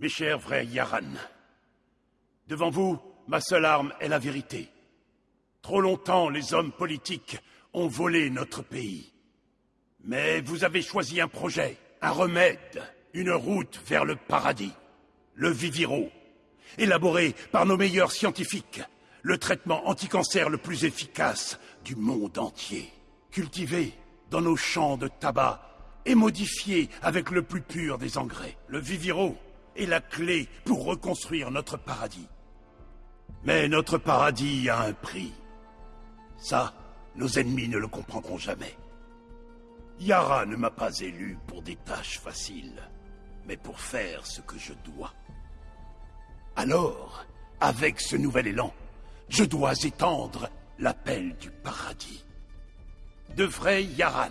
Mes chers frères Yaran, devant vous, ma seule arme est la vérité. Trop longtemps, les hommes politiques ont volé notre pays. Mais vous avez choisi un projet, un remède, une route vers le paradis. Le Viviro, élaboré par nos meilleurs scientifiques, le traitement anticancer le plus efficace du monde entier. Cultivé dans nos champs de tabac et modifié avec le plus pur des engrais. Le Viviro est la clé pour reconstruire notre paradis. Mais notre paradis a un prix. Ça, nos ennemis ne le comprendront jamais. Yara ne m'a pas élu pour des tâches faciles, mais pour faire ce que je dois. Alors, avec ce nouvel élan, je dois étendre l'appel du paradis. De vrais Yaran,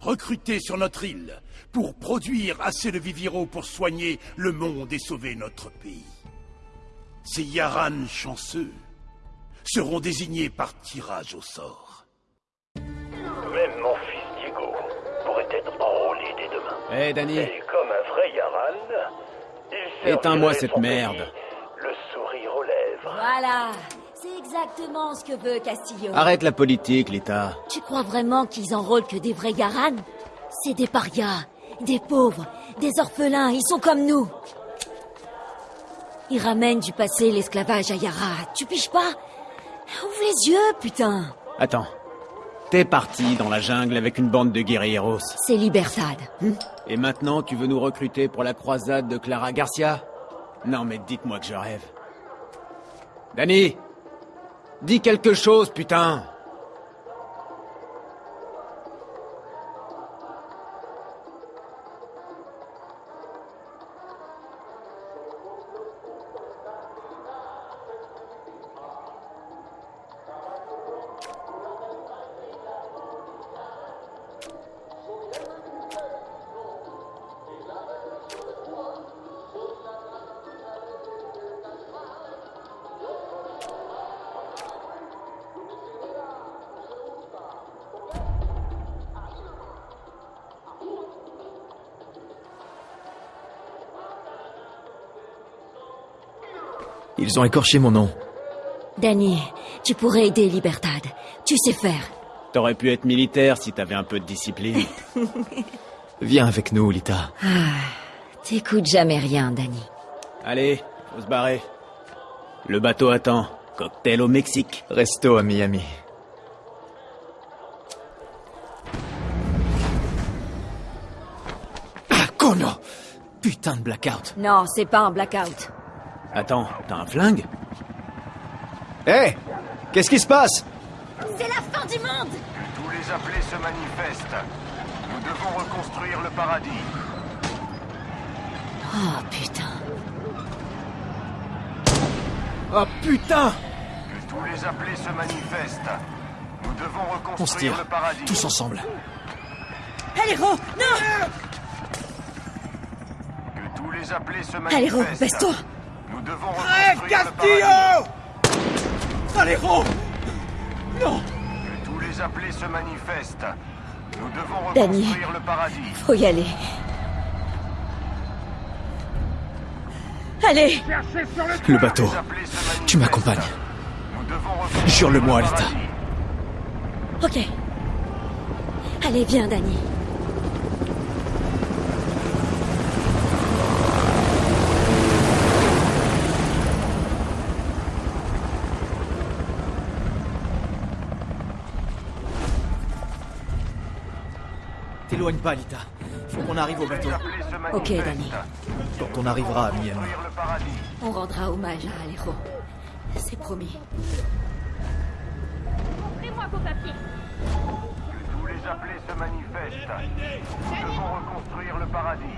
recrutés sur notre île, pour produire assez de Viviro pour soigner le monde et sauver notre pays. Ces Yaran chanceux seront désignés par tirage au sort. Même mon fils Diego pourrait être enrôlé dès demain. Hé, Danny, Et comme un vrai Yaran, il Éteins-moi cette merde. pays, Le sourire aux lèvres. Voilà, exactement ce que veut Castillo. arrête la politique, Lita. Tu crois vraiment qu'ils enrôlent que des vrais Garan C'est des parias, des pauvres, des orphelins, ils sont comme nous. Ils ramènent du passé l'esclavage à Yara, tu piges pas? Ouvre les yeux, putain Attends. T'es parti dans la jungle avec une bande de guerrieros. C'est Libertad. hein? Et maintenant, tu veux nous recruter pour la croisade de Clara Garcia? Non, mais dites-moi que je rêve. Danny Dis quelque chose, putain Ils ont écorché mon nom. Danny, tu pourrais aider Libertad. Tu sais faire. T'aurais pu être militaire si t'avais un peu de discipline. Viens avec nous, Lita. T'écoutes jamais rien, Danny. Allez, faut se barrer. Le bateau attend. Cocktail au Mexique. Resto à Miami. Ah, cono Putain de blackout. Non, c'est pas un blackout. Attends, t'as un flingue Hé Qu'est-ce qui se passe C'est la fin du monde Que tous les appelés se manifestent. Nous devons reconstruire le paradis. Oh putain. Oh putain Que tous les appelés se manifestent. Nous devons On se reconstruire tire. le paradis. Tous ensemble. Aléro, non Que tous les appelés se Aléro, manifestent. baisse-toi devons reconstruire le paradis. Aléro Que tous les appelés se manifestent. Nous devons Danny. reconstruire le paradis. Faut y aller. Allez Le bateau. Les appelés se manifestent. Tu m'accompagnes. Jure-le-moi, le Alita. Ok. Allez, viens, Danny. T'éloigne pas, Lita. Faut qu'on arrive au bateau. Ok. Danny. Quand on arrivera à Miami. On rendra hommage à Aléro. C'est promis. Que tous les appelés se manifestent. Nous devons reconstruire le paradis.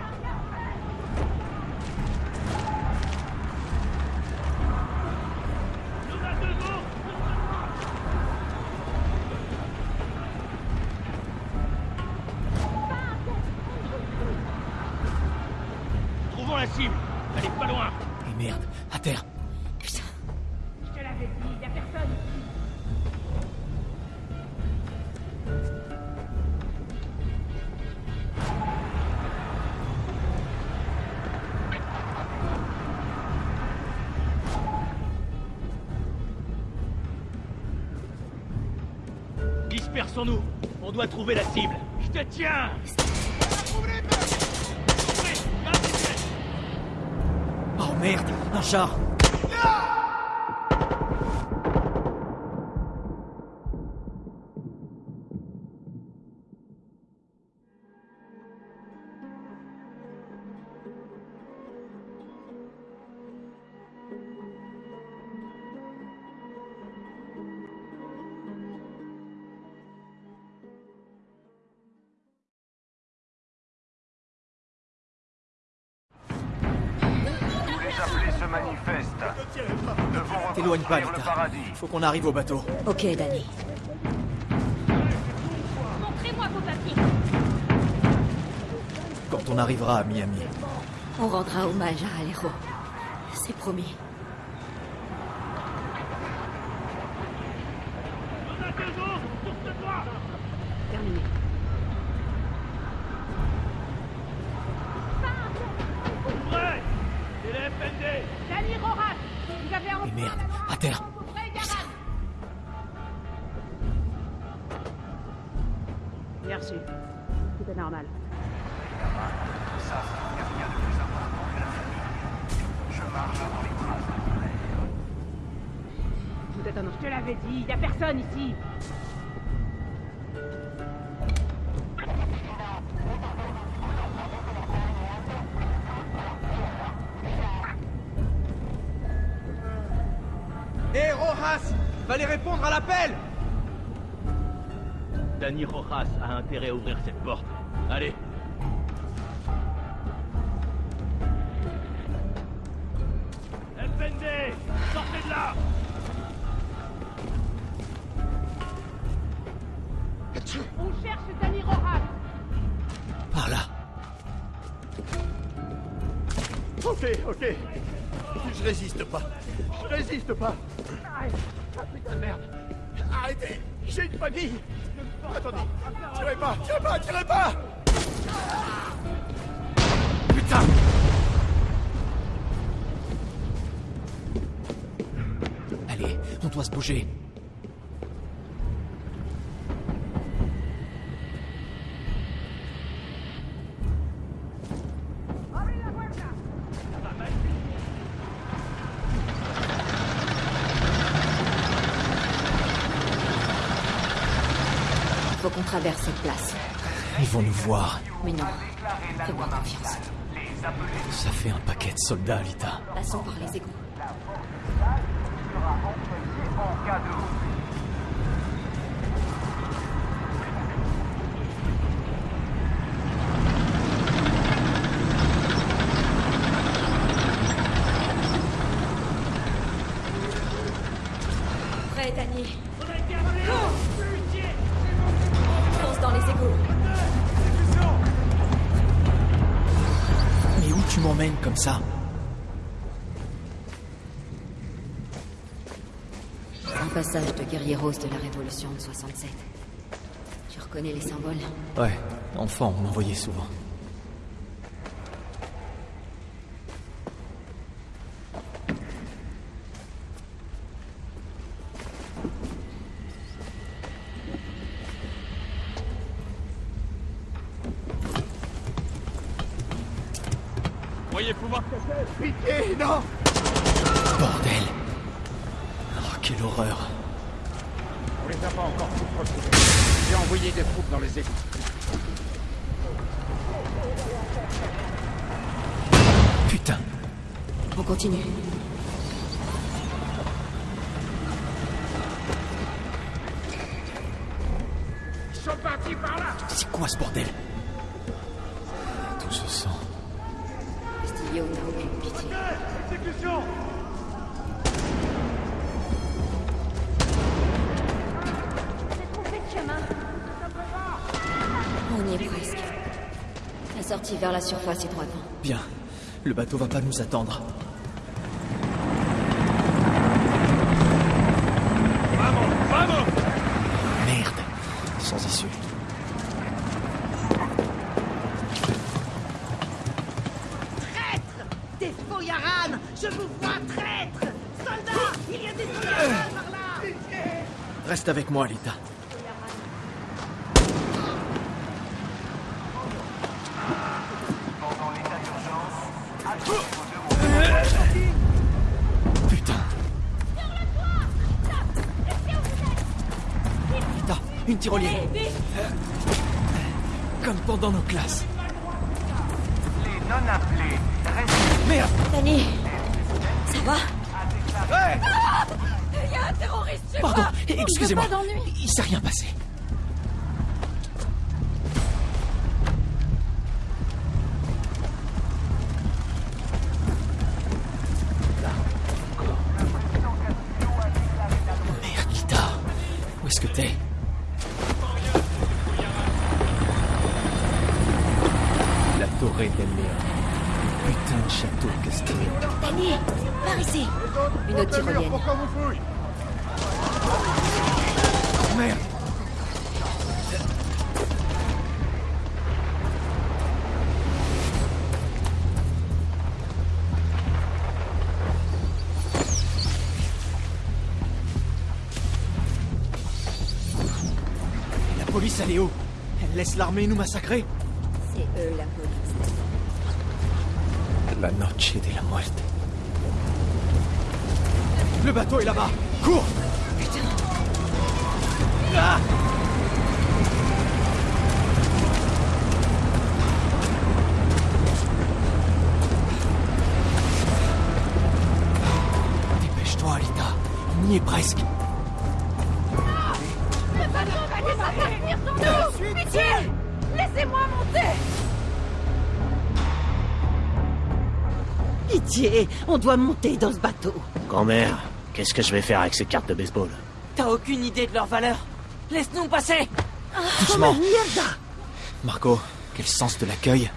Trouver la cible. Je te tiens Oh merde Un char T'éloigne pas, paradis. Faut qu'on arrive au bateau. Ok, Danny. Montrez-moi vos papiers Quand on arrivera à Miami. On rendra hommage à Alero. C'est promis. Cette place. Ils vont nous voir. Mais non. Fais-moi confiance. Ça fait un paquet de soldats, Lita. Passons par les égouts. Passage de guerrieros de la Révolution de 67. Tu reconnais les symboles? Ouais, enfant, on m'en voyait souvent. Voyez pouvoir Pitié, non? Vers la surface est droit devant. Bien. Le bateau va pas nous attendre. Vamos Vamos Merde Sans issue. Des faux Yaran Je vous vois traître Soldats Il y a des Yaran par là Reste avec moi, Lita. Tyrolienne. Comme pendant nos classes. Police, elle Elle laisse l'armée nous massacrer C'est eux la police. La noche de la muerte. Le bateau est là-bas Cours Ah Dépêche-toi, Alita. On y est presque. Pitié Laissez-moi monter Pitié, on doit monter dans ce bateau. Grand-mère, qu'est-ce que je vais faire avec ces cartes de baseball? T'as aucune idée de leur valeur Laisse-nous passer Doucement. Mierda Marco, quel sens de l'accueil?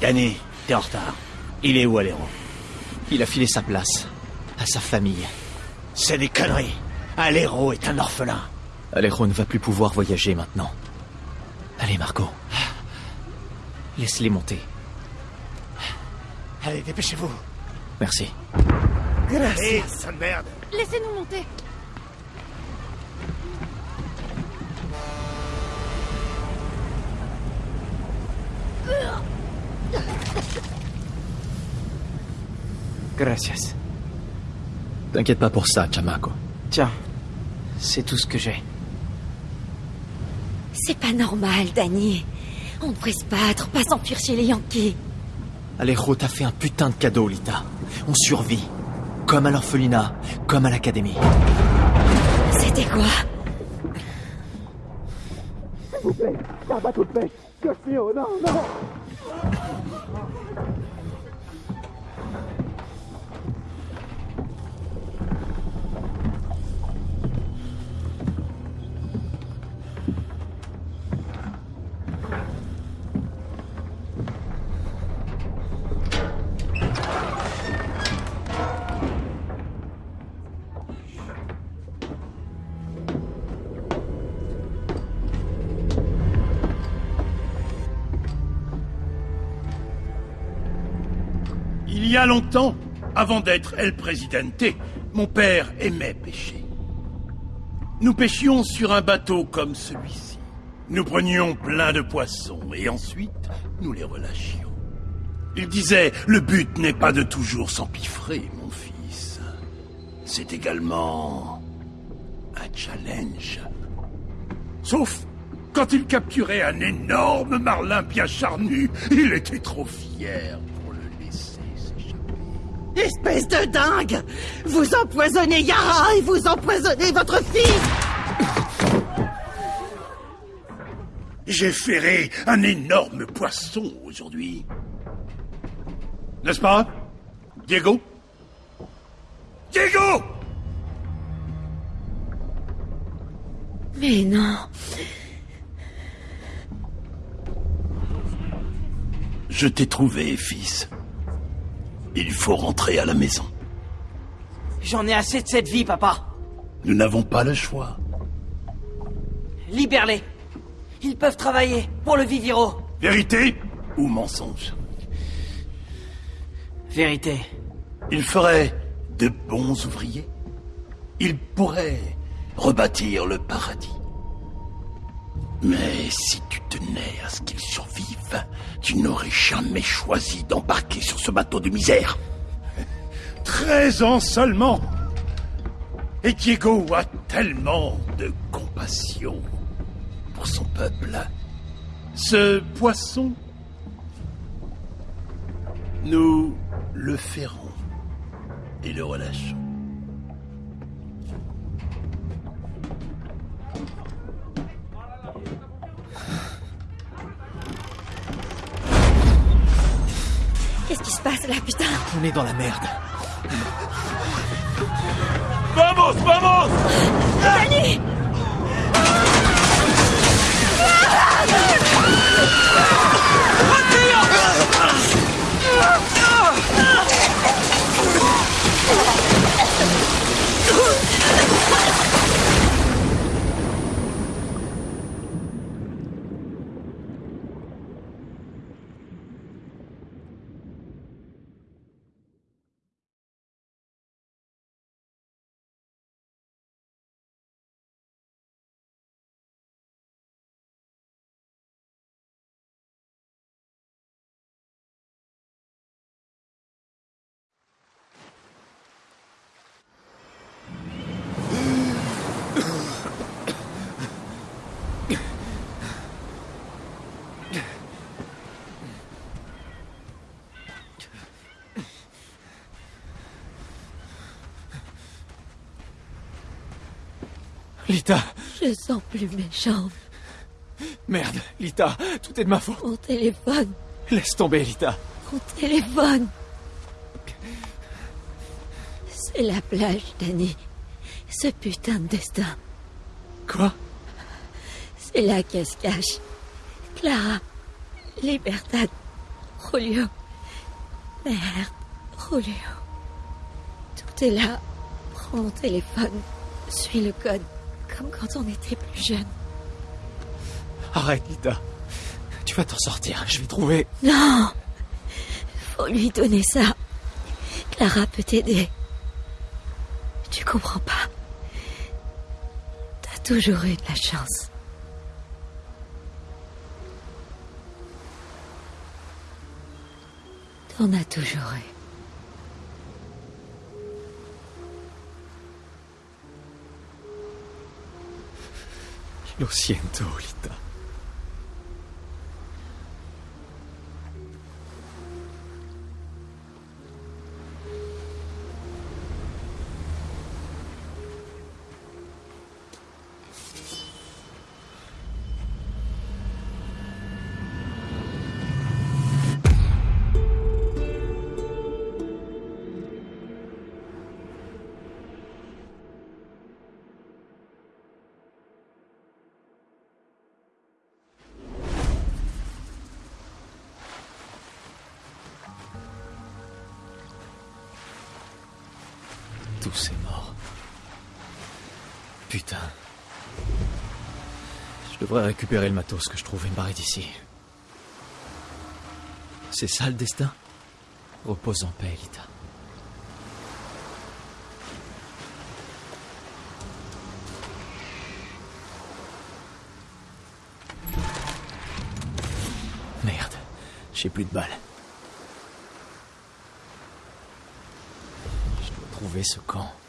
Danny, t'es en retard. Il est où, Aléro Il a filé sa place. À sa famille. C'est des conneries. Aléro est un orphelin. Alejo ne va plus pouvoir voyager maintenant. Allez, Marco. Laisse-les monter. Allez, dépêchez-vous. Merci. Hé, sale merde Laissez-nous monter Gracias. T'inquiète pas pour ça, Chamaco. Tiens, c'est tout ce que j'ai. C'est pas normal, Danny. On devrait se battre, pas s'enfuir chez les Yankees. Alejo t'a fait un putain de cadeau, Lita. On survit. Comme à l'orphelinat, comme à l'académie. C'était quoi? Il y a longtemps, avant d'être El Presidente, mon père aimait pêcher. Nous pêchions sur un bateau comme celui-ci. Nous prenions plein de poissons et ensuite nous les relâchions. Il disait, le but n'est pas de toujours s'empiffrer, mon fils. C'est également un challenge. Sauf quand il capturait un énorme marlin bien charnu, il était trop fier Espèce de dingue Vous empoisonnez Yara et vous empoisonnez votre fils J'ai ferré un énorme poisson aujourd'hui. N'est-ce pas, Diego? Diego Mais non. Je t'ai trouvé, fils. Il faut rentrer à la maison. J'en ai assez de cette vie, papa. Nous n'avons pas le choix. Libère-les. Ils peuvent travailler pour le Viviro. Vérité ou mensonge? Vérité. Ils feraient de bons ouvriers. Ils pourraient rebâtir le paradis. Mais si tu tenais à ce qu'ils survivent, tu n'aurais jamais choisi d'embarquer sur ce bateau de misère. Treize ans seulement. Et Diego a tellement de compassion. pour son peuple. Ce poisson, nous le ferrons et le relâchons. Qu'est-ce qui se passe là, putain On est dans la merde. Vamos, vamos Danny Lita Je sens plus mes jambes. Merde, Lita, tout est de ma faute. Mon téléphone. Laisse tomber, Lita. Mon téléphone. C'est la plage, Danny. Ce putain de destin. Quoi? C'est là qu'elle se cache. Clara. Libertad. Julio. Merde. Julio. Tout est là. Prends mon téléphone. Suis le code. Comme quand on était plus jeune. Arrête, Lita. Tu vas t'en sortir, je vais trouver... Non Faut lui donner ça. Clara peut t'aider. Tu comprends pas. T'as toujours eu de la chance. T'en as toujours eu. Lo siento, Lita. Tous est mort. Putain. Je devrais récupérer le matos que je trouve et me barrer d'ici. C'est ça le destin? Repose en paix, Lita. Merde, j'ai plus de balles. Je dois trouver ce camp.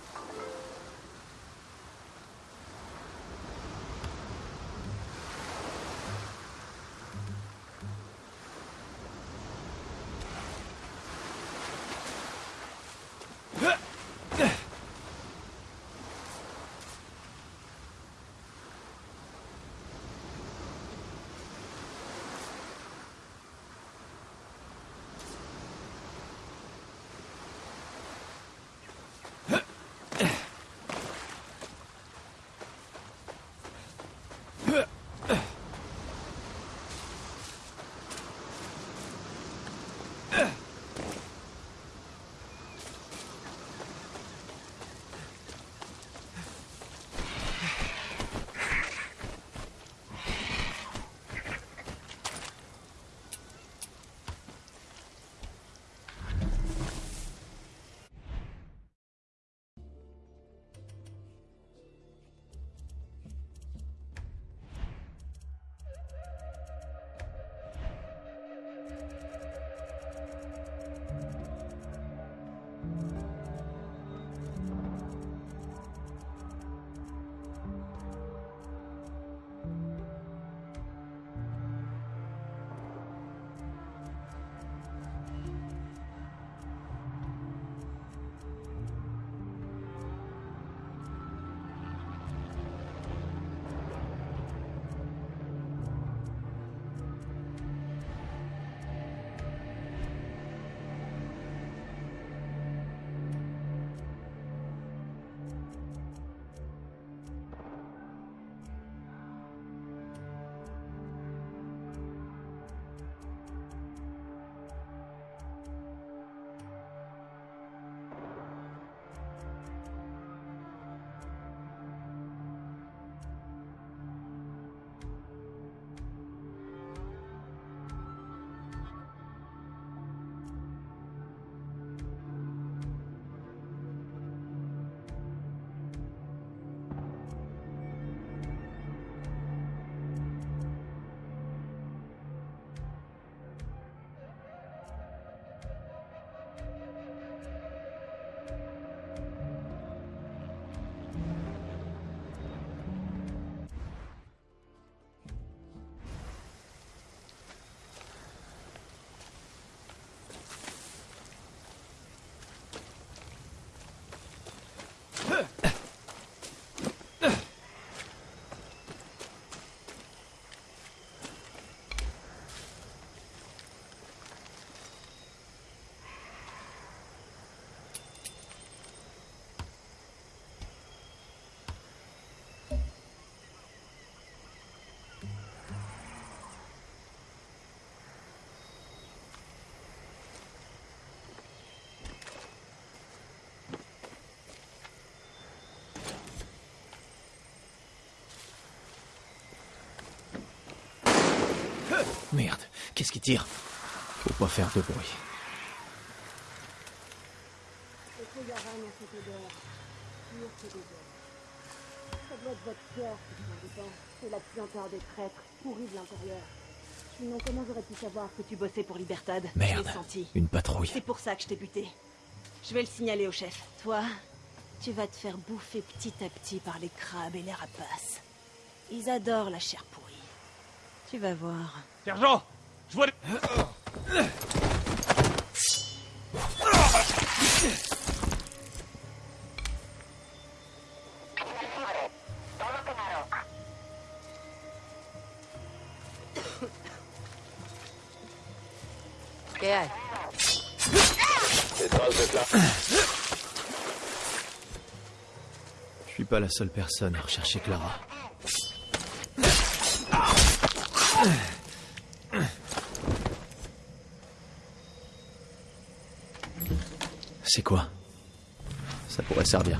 Merde, qu'est-ce qui tire Faut pas faire de bruit. Ça doit être votre cœur. C'est la puanteur des traîtres, pourris de l'intérieur. Sinon, comment j'aurais pu savoir que tu bossais pour Libertad Merde, senti. une patrouille. C'est pour ça que je t'ai buté. Je vais le signaler au chef. Toi, tu vas te faire bouffer petit à petit par les crabes et les rapaces. Ils adorent la chair pourrie. Tu vas voir. Sergent Je vois... ¿Qué hay? Je suis pas la seule personne à rechercher Clara. C'est quoi? Ça pourrait servir.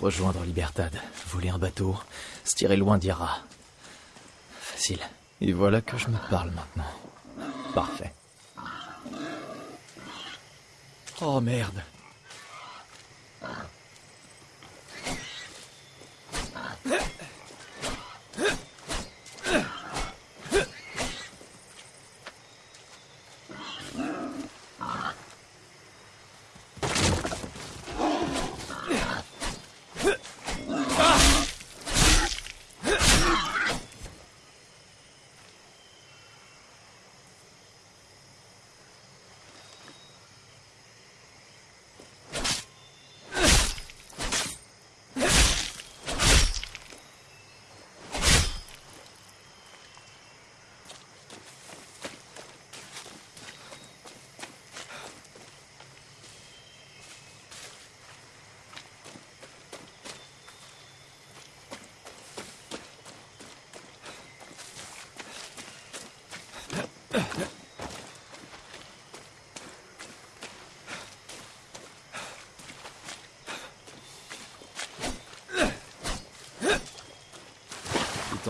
Rejoindre Libertad, voler un bateau, se tirer loin d'Yara. Facile. Et voilà que je me parle maintenant. Parfait. Oh merde.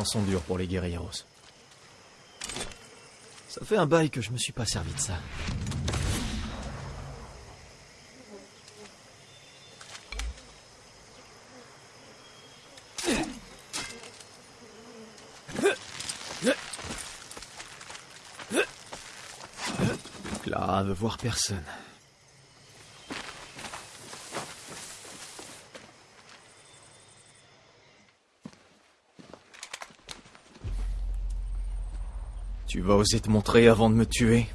Sont durs pour les guerrieros. Ça fait un bail que je me suis pas servi de ça. Clara veut voir personne. Vas oser te montrer avant de me tuer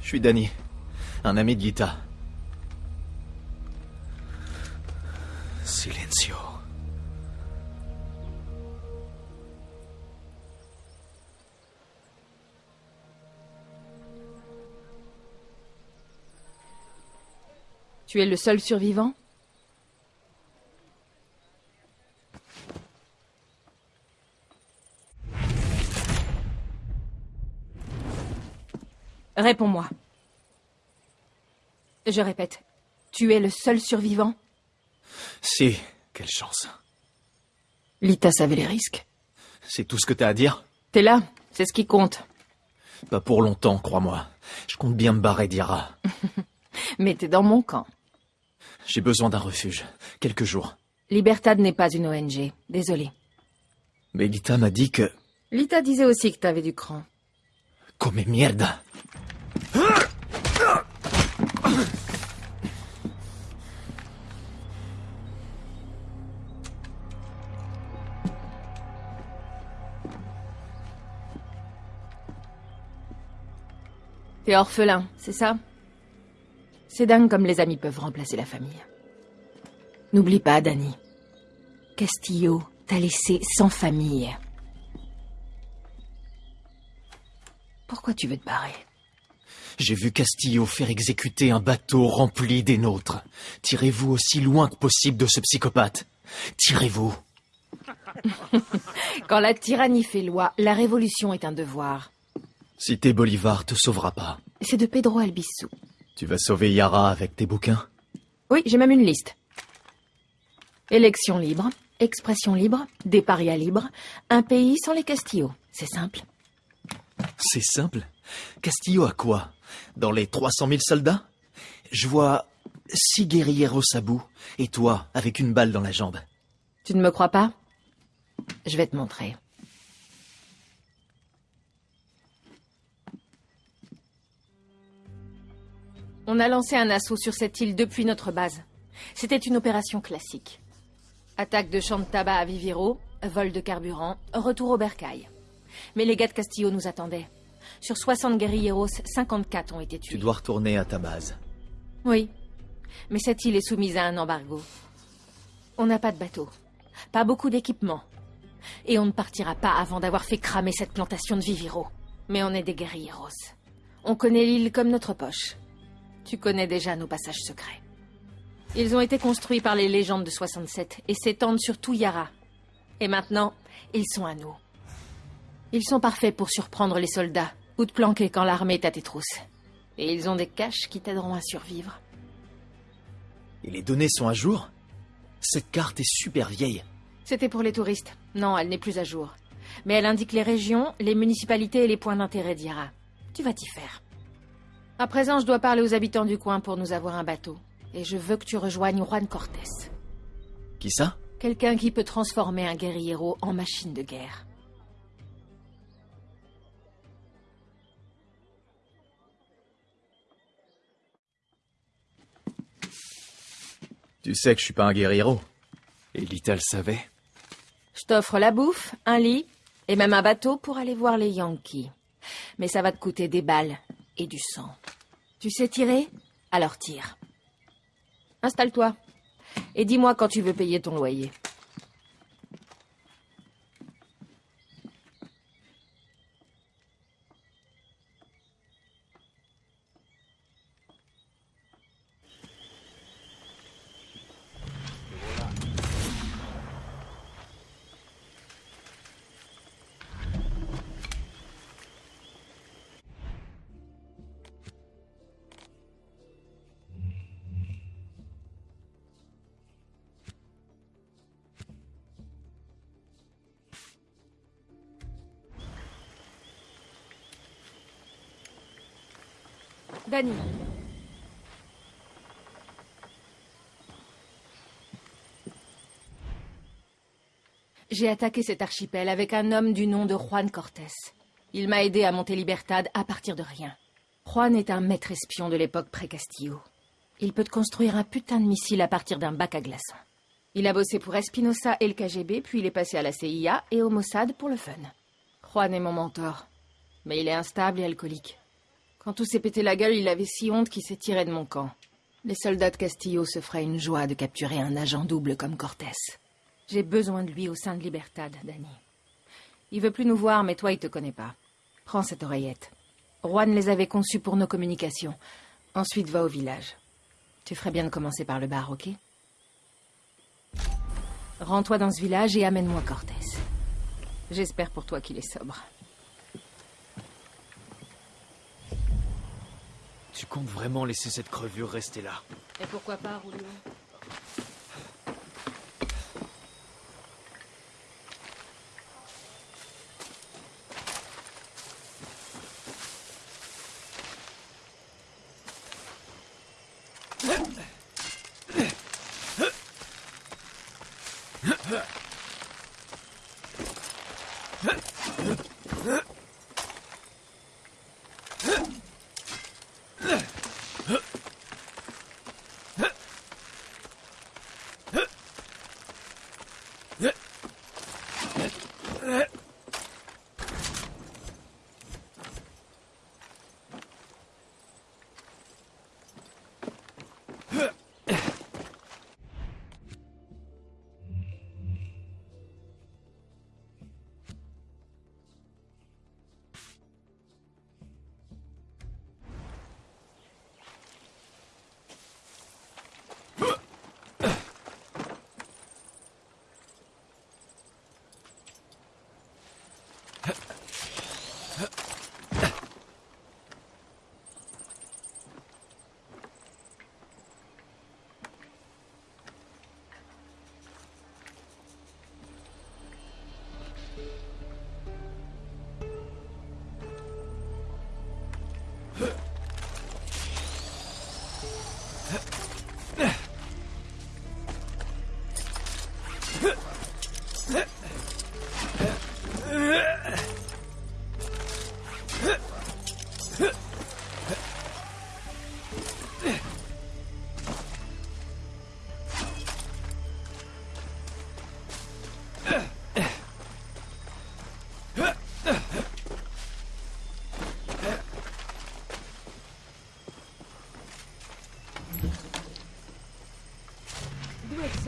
Je suis Danny, un ami de Gita. Silencio. Tu es le seul survivant? Réponds-moi. Je répète, tu es le seul survivant? Si, quelle chance. Lita savait les risques. C'est tout ce que t'as à dire? T'es là, c'est ce qui compte. Pas pour longtemps, crois-moi. Je compte bien me barrer d'Ira. Mais t'es dans mon camp. J'ai besoin d'un refuge. Quelques jours. Libertad n'est pas une ONG. Désolé. Mais Lita m'a dit que... Lita disait aussi que t'avais du cran. Comme mierda. T'es orphelin, c'est ça? C'est dingue comme les amis peuvent remplacer la famille. N'oublie pas, Danny. Castillo t'a laissé sans famille. Pourquoi tu veux te barrer? J'ai vu Castillo faire exécuter un bateau rempli des nôtres. Tirez-vous aussi loin que possible de ce psychopathe. Tirez-vous. Quand la tyrannie fait loi, la révolution est un devoir. Cité Bolivar te sauvera pas. C'est de Pedro Albizu. Tu vas sauver Yara avec tes bouquins? Oui, j'ai même une liste. Élection libre, expression libre, déparia libre, un pays sans les Castillo. C'est simple. C'est simple? Castillo a quoi? Dans les 300 000 soldats Je vois six guerrieros à bout et toi avec une balle dans la jambe. Tu ne me crois pas? Je vais te montrer. On a lancé un assaut sur cette île depuis notre base. C'était une opération classique. Attaque de champs de tabac à Viviro, vol de carburant, retour au bercail. Mais les gars de Castillo nous attendaient. Sur 60 guerrilleros, 54 ont été tués. Tu dois retourner à ta base. Oui. Mais cette île est soumise à un embargo. On n'a pas de bateau. Pas beaucoup d'équipement. Et on ne partira pas avant d'avoir fait cramer cette plantation de Viviro. Mais on est des guerrilleros. On connaît l'île comme notre poche. Tu connais déjà nos passages secrets. Ils ont été construits par les légendes de 67 et s'étendent sur tout Yara. Et maintenant, ils sont à nous. Ils sont parfaits pour surprendre les soldats ou te planquer quand l'armée est à tes trousses. Et ils ont des caches qui t'aideront à survivre. Et les données sont à jour? Cette carte est super vieille. C'était pour les touristes. Non, elle n'est plus à jour. Mais elle indique les régions, les municipalités et les points d'intérêt d'Yara. Tu vas t'y faire. À présent, je dois parler aux habitants du coin pour nous avoir un bateau. Et je veux que tu rejoignes Juan Cortés. Qui ça? Quelqu'un qui peut transformer un guerriero en machine de guerre. Tu sais que je suis pas un guerriero. Et Lita le savait. Je t'offre la bouffe, un lit et même un bateau pour aller voir les Yankees. Mais ça va te coûter des balles et du sang. Tu sais tirer? Alors tire. Installe-toi. Et dis-moi quand tu veux payer ton loyer. Danny. J'ai attaqué cet archipel avec un homme du nom de Juan Cortés. Il m'a aidé à monter Libertad à partir de rien. Juan est un maître espion de l'époque pré-Castillo. Il peut construire un putain de missile à partir d'un bac à glaçons. Il a bossé pour Espinosa et le KGB, puis il est passé à la CIA et au Mossad pour le fun. Juan est mon mentor. Mais il est instable et alcoolique. Quand tout s'est pété la gueule, il avait si honte qu'il s'est tiré de mon camp. Les soldats de Castillo se feraient une joie de capturer un agent double comme Cortés. J'ai besoin de lui au sein de Libertad, Danny. Il veut plus nous voir, mais toi, il te connaît pas. Prends cette oreillette. Juan les avait conçues pour nos communications. Ensuite, va au village. Tu ferais bien de commencer par le bar, ok? Rends-toi dans ce village et amène-moi Cortés. J'espère pour toi qu'il est sobre. Tu comptes vraiment laisser cette crevure rester là? Et pourquoi pas, Julio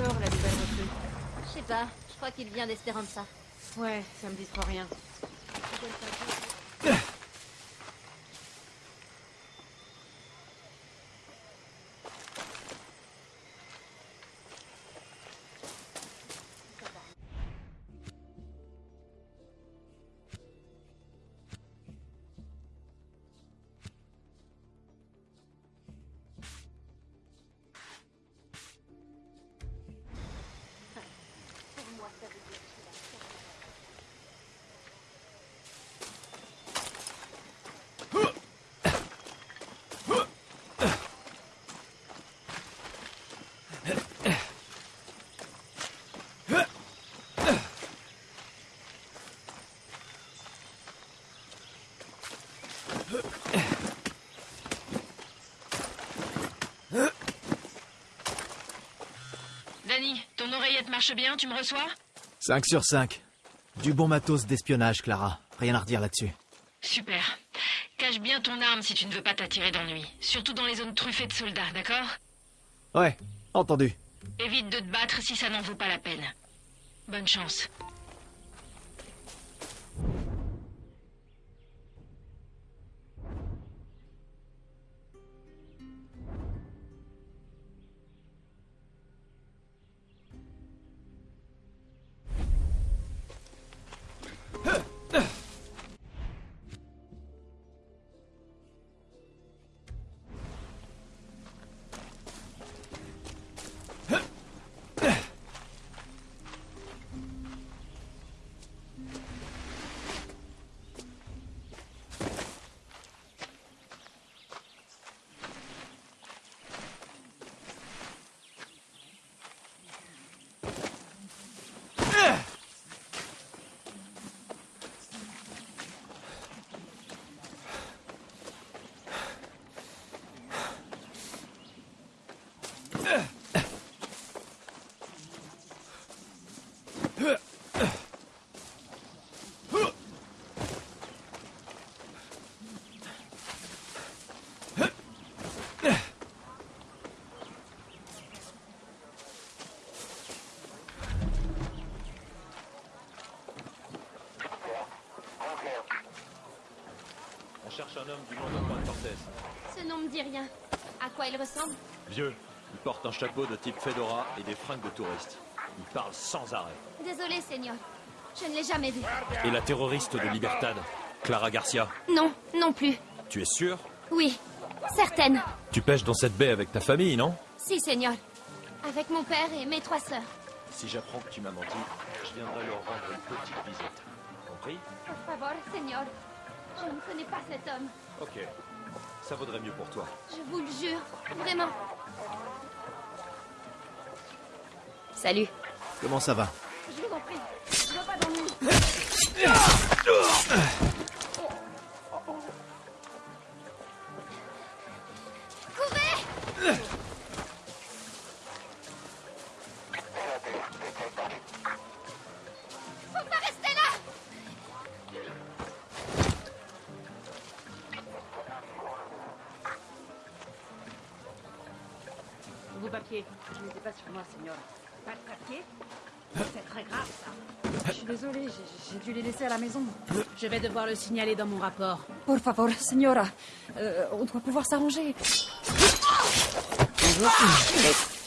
sort, la nouvelle recrue Je sais pas, je crois qu'il vient d'Espéranza. Ouais, ça me dit trop rien. Ton oreillette marche bien, tu me reçois 5 sur 5. Du bon matos d'espionnage, Clara. Rien à redire là-dessus. Super. Cache bien ton arme si tu ne veux pas t'attirer d'ennui. Surtout dans les zones truffées de soldats, d'accord Ouais, entendu. Évite de te battre si ça n'en vaut pas la peine. Bonne chance. Cherche un homme du nom d'Antoine Cortez. Ce nom me dit rien. À quoi il ressemble? Vieux. Il porte un chapeau de type fedora et des fringues de touriste. Il parle sans arrêt. Désolé, Seigneur. Je ne l'ai jamais vu. Et la terroriste de Libertad, Clara Garcia? Non, non plus. Tu es sûr? Oui, certaine. Tu pêches dans cette baie avec ta famille, non? Si, Seigneur. Avec mon père et mes trois sœurs. Si j'apprends que tu m'as menti, je viendrai leur rendre une petite visite. Compris? Por favor, Seigneur. Je ne connais pas cet homme. Ok. Ça vaudrait mieux pour toi. Je vous le jure. Vraiment. Salut. Comment ça va? Je vous en prie. Je veux pas Pas moi, Seigneur. Pas de papiers C'est très grave, ça. Je suis désolée, j'ai- j'ai dû les laisser à la maison. Je vais devoir le signaler dans mon rapport. Por favor, Signora. Euh, on doit pouvoir s'arranger.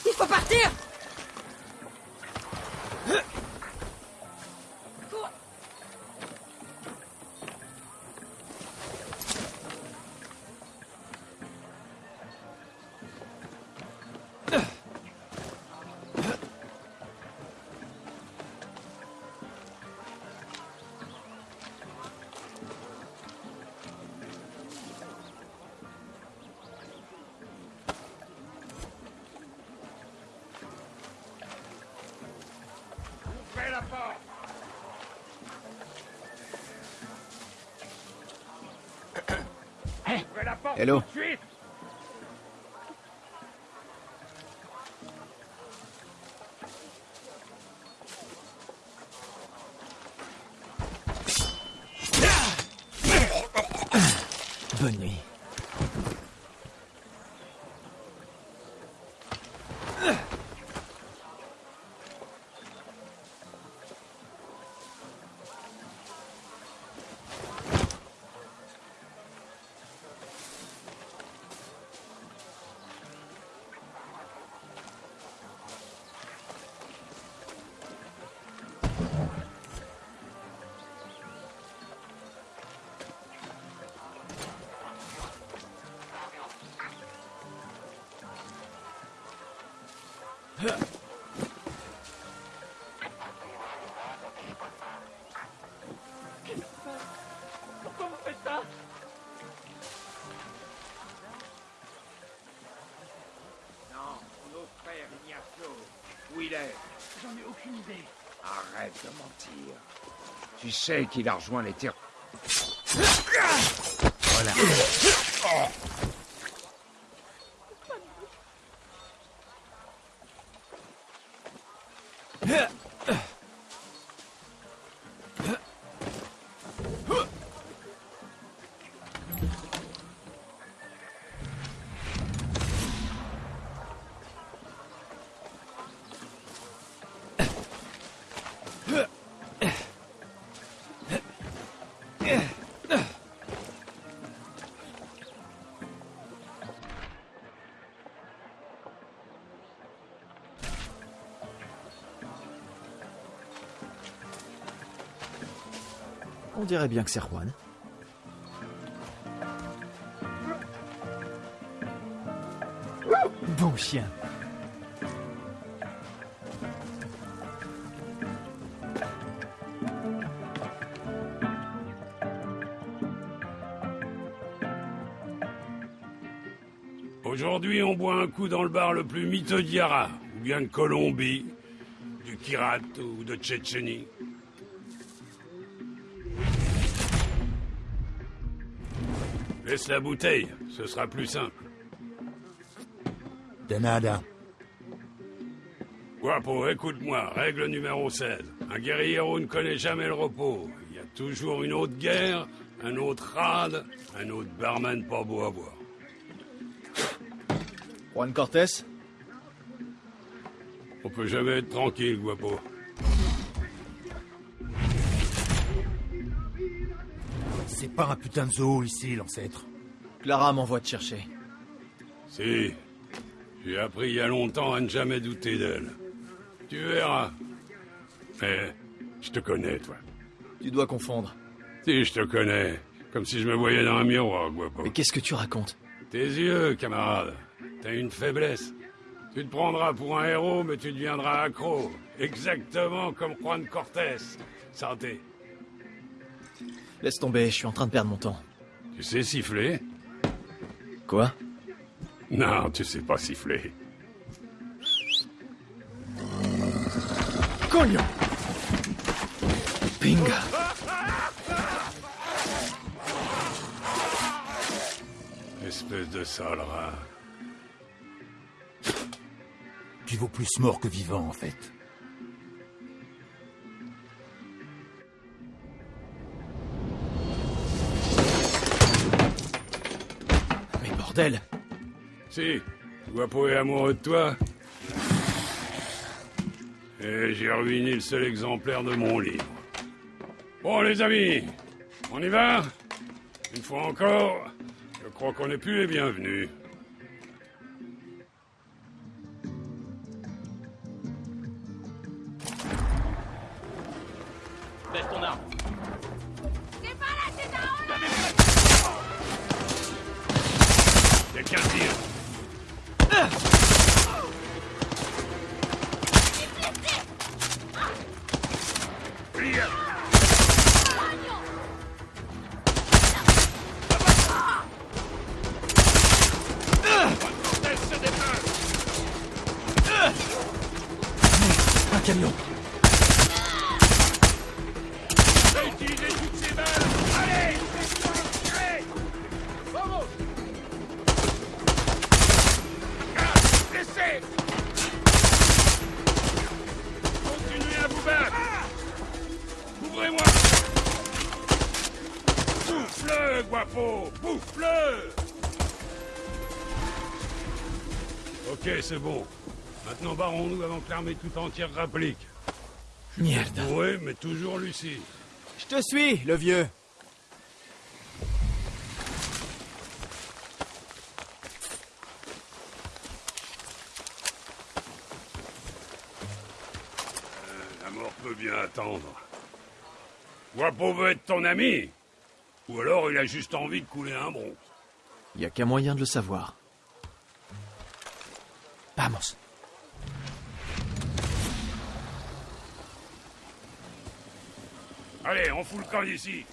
Il faut partir Hello. De mentir. Tu sais qu'il a rejoint les terres. Voilà. On dirait bien que c'est Juan. Bon chien. Aujourd'hui, on boit un coup dans le bar le plus miteux d'Yara, ou bien de Colombie, du Kirat ou de Tchétchénie. Laisse la bouteille, ce sera plus simple. De nada. Guapo, écoute-moi, règle numéro 16. Un guerriero ne connaît jamais le repos. Il y a toujours une autre guerre, un autre rade, un autre barman pas beau à voir. Juan Cortés? On peut jamais être tranquille, Guapo. C'est pas un putain de zoo ici, l'ancêtre. Clara m'envoie te chercher. Si. J'ai appris il y a longtemps à ne jamais douter d'elle. Tu verras. Mais je te connais, toi. Tu dois confondre. Si, je te connais. Comme si je me voyais dans un miroir, Guapo. Mais qu'est-ce que tu racontes? Tes yeux, camarade. T'as une faiblesse. Tu te prendras pour un héros, mais tu deviendras accro. Exactement comme Juan Cortés. Santé. Laisse tomber, je suis en train de perdre mon temps. Tu sais siffler? Quoi? Non, tu sais pas siffler. Coño Pinga Espèce de sale rat. Tu vaux plus mort que vivant, en fait. Si, Guapo est amoureux de toi. Et j'ai ruiné le seul exemplaire de mon livre. Bon, les amis, on y va? Une fois encore, je crois qu'on n'est plus les bienvenus. Ouvrez-moi Bouffe-le, Guapo Bouffe-le. Ok, c'est bon. Maintenant, barrons-nous avant que l'armée tout entière rapplique. Merde. Oui, mais toujours lucide. Je te suis, le vieux. La mort peut bien attendre. Guapo veut être ton ami Ou alors il a juste envie de couler un bronze. Y a qu'un moyen de le savoir. Vamos. Allez, on fout le camp d'ici.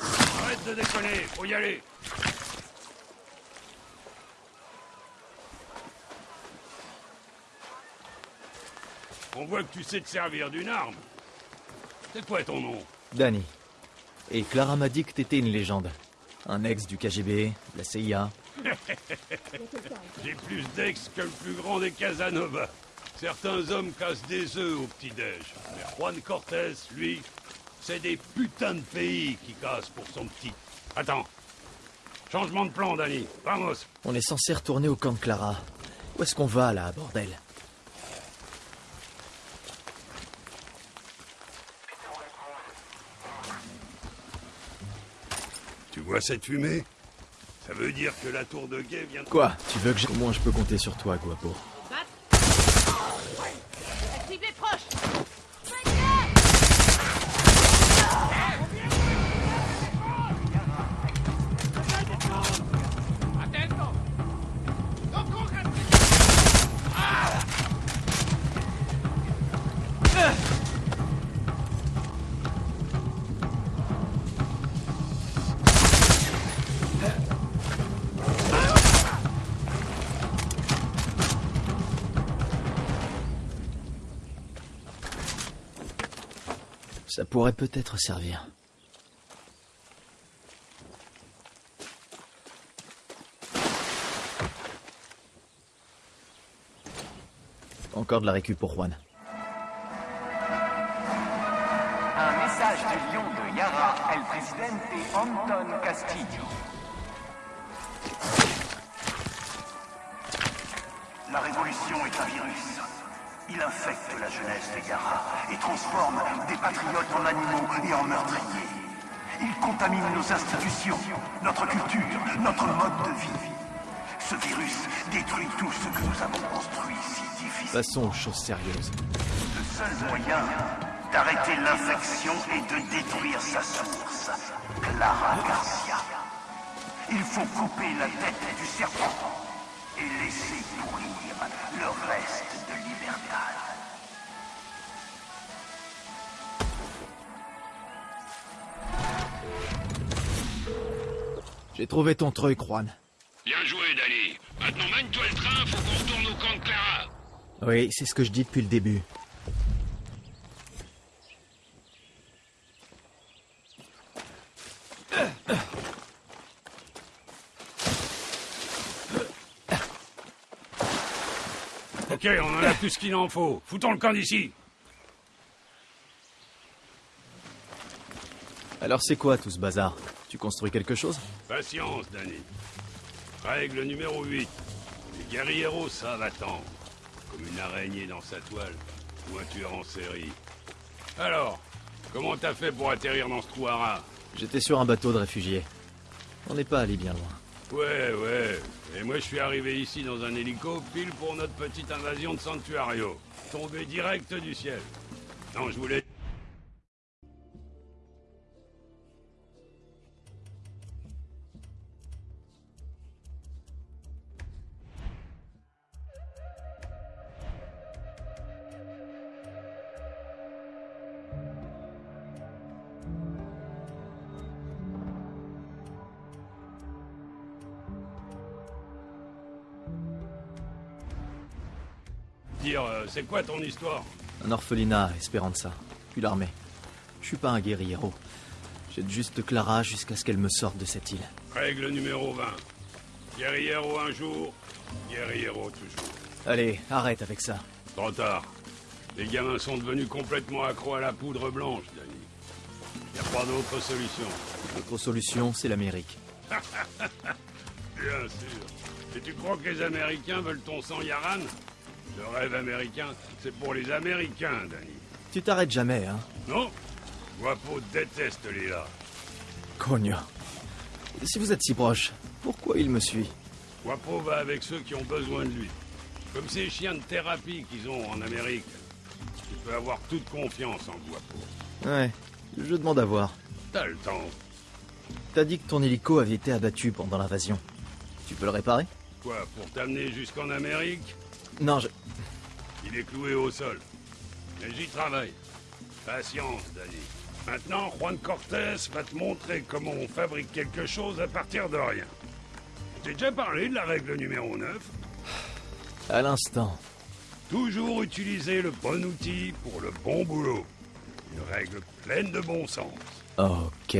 Arrête de déconner, faut y aller. On voit que tu sais te servir d'une arme. C'est quoi ton nom? Danny. Et Clara m'a dit que t'étais une légende. Un ex du KGB, de la CIA. J'ai plus d'ex que le plus grand des Casanova. Certains hommes cassent des œufs au petit-déj. Mais Juan Cortés, lui, c'est des putains de pays qui casse pour son petit. Attends. Changement de plan, Danny. Vamos. On est censé retourner au camp de Clara. Où est-ce qu'on va, là, bordel? Tu vois cette fumée? Ça veut dire que la tour de guet vient de... Quoi? Tu veux que j'ai... Au moins, je peux compter sur toi, Guapo. Pourrait peut-être servir. Encore de la récup pour Juan. Un message du lion de Yara, el presidente Anton Castillo. La révolution est un virus. Il infecte la jeunesse de Yara et transforme des patriotes en animaux et en meurtriers. Il contamine nos institutions, notre culture, notre mode de vie. Ce virus détruit tout ce que nous avons construit si difficilement. Passons aux choses sérieuses. Le seul moyen d'arrêter l'infection est de détruire sa source, Clara Garcia. Il faut couper la tête du serpent et laisser pourrir le reste de Libertad. J'ai trouvé ton truc, Juan. Bien joué, Danny. Maintenant, mène-toi le train, faut qu'on retourne au camp de Clara. Oui, c'est ce que je dis depuis le début. Ok, on en a plus qu'il en faut. Foutons le camp d'ici. Alors c'est quoi tout ce bazar? Tu construis quelque chose? Patience, Danny. Règle numéro 8. Les guerrieros savent attendre. Comme une araignée dans sa toile. Ou un tueur en série. Alors, comment t'as fait pour atterrir dans ce trou à rats? J'étais sur un bateau de réfugiés. On n'est pas allé bien loin. Ouais, ouais. Et moi, je suis arrivé ici dans un hélico, pile pour notre petite invasion de Sanctuario. Tombé direct du ciel. Non, je voulais... c'est quoi ton histoire Un orphelinat Esperanza, puis l'armée. Je suis pas un guerriero. J'aide juste Clara jusqu'à ce qu'elle me sorte de cette île. Règle numéro 20. Guerriero un jour, guerriero toujours. Allez, arrête avec ça. Trop tard. Les gamins sont devenus complètement accros à la poudre blanche, Danny. Y a pas d'autre solution. Notre solution, c'est l'Amérique. Bien sûr. Et tu crois que les Américains veulent ton sang Yaran? Le rêve américain, c'est pour les Américains, Danny. Tu t'arrêtes jamais, hein? Non Guapo déteste les là. Cogno. Si vous êtes si proche, pourquoi il me suit? Guapo va avec ceux qui ont besoin de lui. Comme ces chiens de thérapie qu'ils ont en Amérique. Tu peux avoir toute confiance en Guapo. Ouais, je demande à voir. T'as le temps. T'as dit que ton hélico avait été abattu pendant l'invasion. Tu peux le réparer? Quoi, pour t'amener jusqu'en Amérique? Non, je... Il est cloué au sol. Mais j'y travaille. Patience, Danny. Maintenant, Juan Cortés va te montrer comment on fabrique quelque chose à partir de rien. J'ai déjà parlé de la règle numéro 9. À l'instant. Toujours utiliser le bon outil pour le bon boulot. Une règle pleine de bon sens. Ok.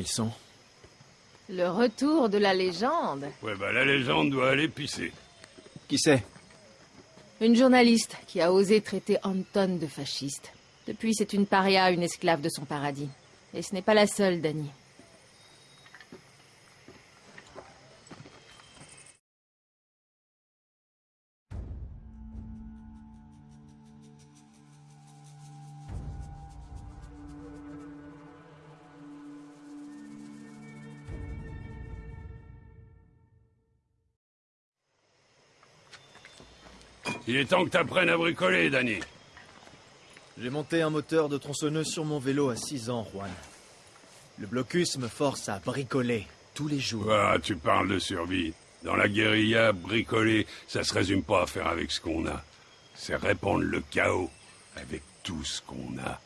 Ils sont Le retour de la légende. Ouais, bah la légende doit aller pisser. Qui c'est? Une journaliste qui a osé traiter Anton de fasciste. Depuis, c'est une paria, une esclave de son paradis. Et ce n'est pas la seule, Danny. Est temps que t'apprennes à bricoler, Danny. J'ai monté un moteur de tronçonneuse sur mon vélo à 6 ans, Juan. Le blocus me force à bricoler tous les jours. Ah, tu parles de survie. Dans la guérilla, bricoler, ça se résume pas à faire avec ce qu'on a. C'est répandre le chaos avec tout ce qu'on a.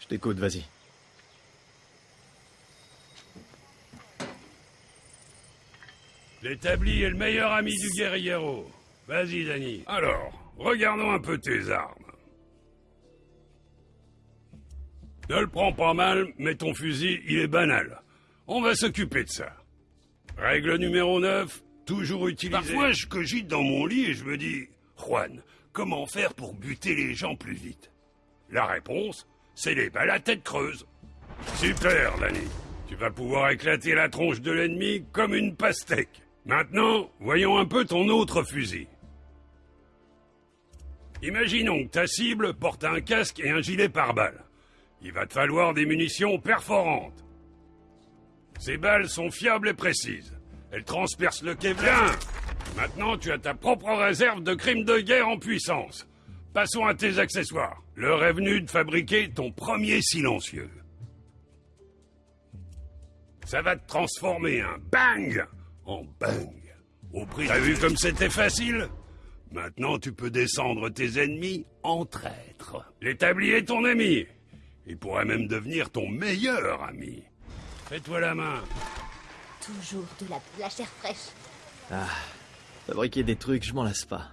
Je t'écoute, vas-y. L'établi est le meilleur ami du guerriero. Vas-y, Danny. Alors, regardons un peu tes armes. Ne le prends pas mal, mais ton fusil, il est banal. On va s'occuper de ça. Règle numéro 9, toujours utiliser... Parfois, je cogite dans mon lit et je me dis... Juan, comment faire pour buter les gens plus vite? La réponse, c'est les balles à tête creuse. Super, Danny. Tu vas pouvoir éclater la tronche de l'ennemi comme une pastèque. Maintenant, voyons un peu ton autre fusil. Imaginons que ta cible porte un casque et un gilet pare-balles. Il va te falloir des munitions perforantes. Ces balles sont fiables et précises. Elles transpercent le Kevlar. Maintenant, tu as ta propre réserve de crimes de guerre en puissance. Passons à tes accessoires. L'heure est venue de fabriquer ton premier silencieux. Ça va te transformer un bang en bang. Au prix. T'as vu comme c'était facile Maintenant, tu peux descendre tes ennemis en traître. L'établi est ton ami. Il pourrait même devenir ton meilleur ami. Fais-toi la main. Toujours de la, de la chair fraîche. Ah, fabriquer des trucs, je m'en lasse pas.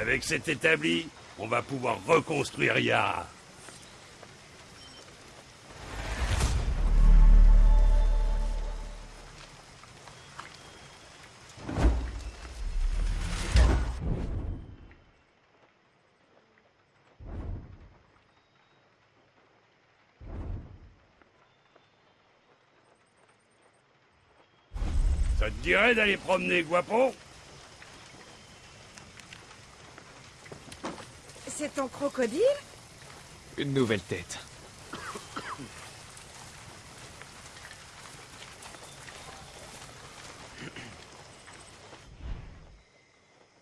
Avec cet établi, on va pouvoir reconstruire Yara. Ça te dirait d'aller promener Guapo C'est ton crocodile? Une nouvelle tête.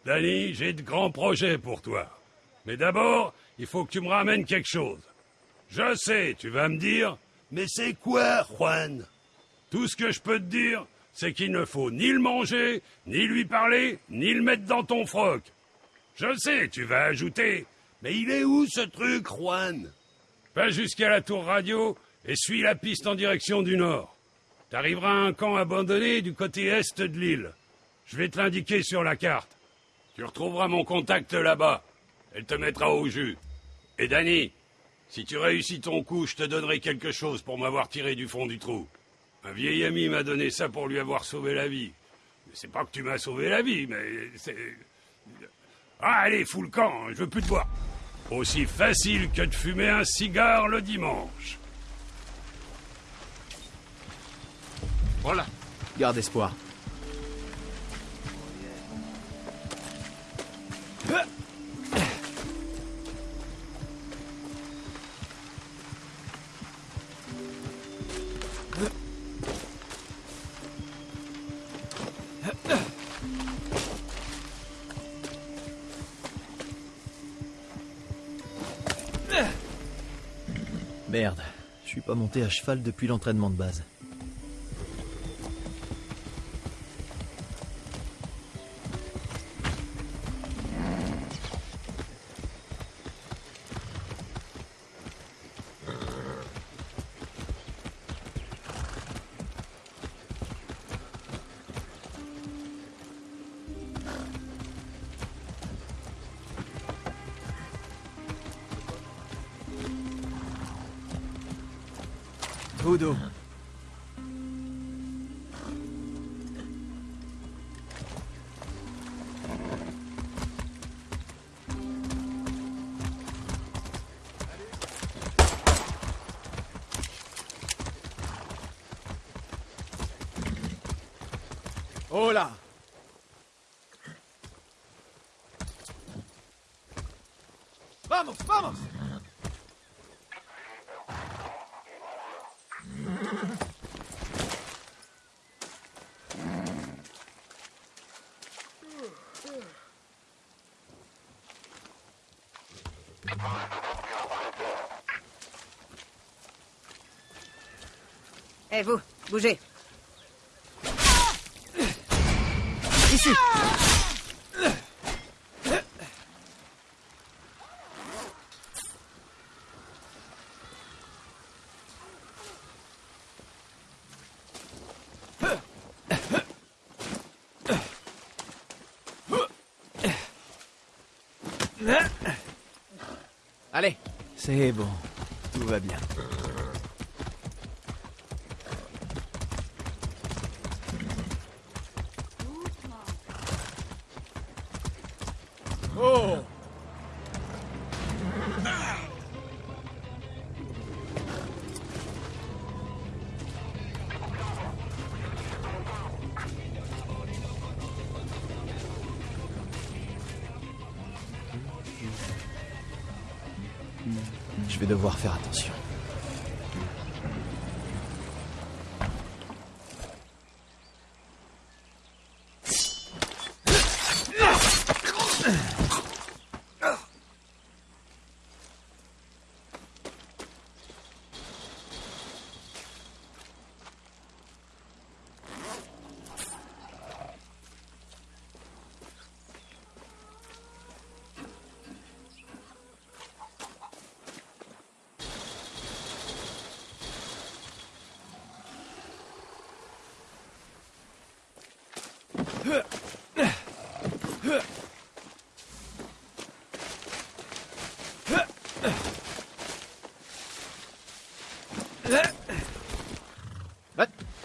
Danny, j'ai de grands projets pour toi. Mais d'abord, il faut que tu me ramènes quelque chose. Je sais, tu vas me dire, mais c'est quoi, Juan? Tout ce que je peux te dire, c'est qu'il ne faut ni le manger, ni lui parler, ni le mettre dans ton froc. Je sais, tu vas ajouter, mais il est où ce truc, Juan? Va jusqu'à la tour radio et suis la piste en direction du nord. T'arriveras à un camp abandonné du côté est de l'île. Je vais te l'indiquer sur la carte. Tu retrouveras mon contact là-bas. Elle te mettra au jus. Et Danny, si tu réussis ton coup, je te donnerai quelque chose pour m'avoir tiré du fond du trou. Un vieil ami m'a donné ça pour lui avoir sauvé la vie. Mais c'est pas que tu m'as sauvé la vie, mais c'est... Ah, allez, fous le camp, je veux plus te voir. Aussi facile que de fumer un cigare le dimanche. Voilà. Garde espoir. Pas monté à cheval depuis l'entraînement de base. Vamos, vamos Eh vous, bougez. Ici Allez, C'est bon, tout va bien.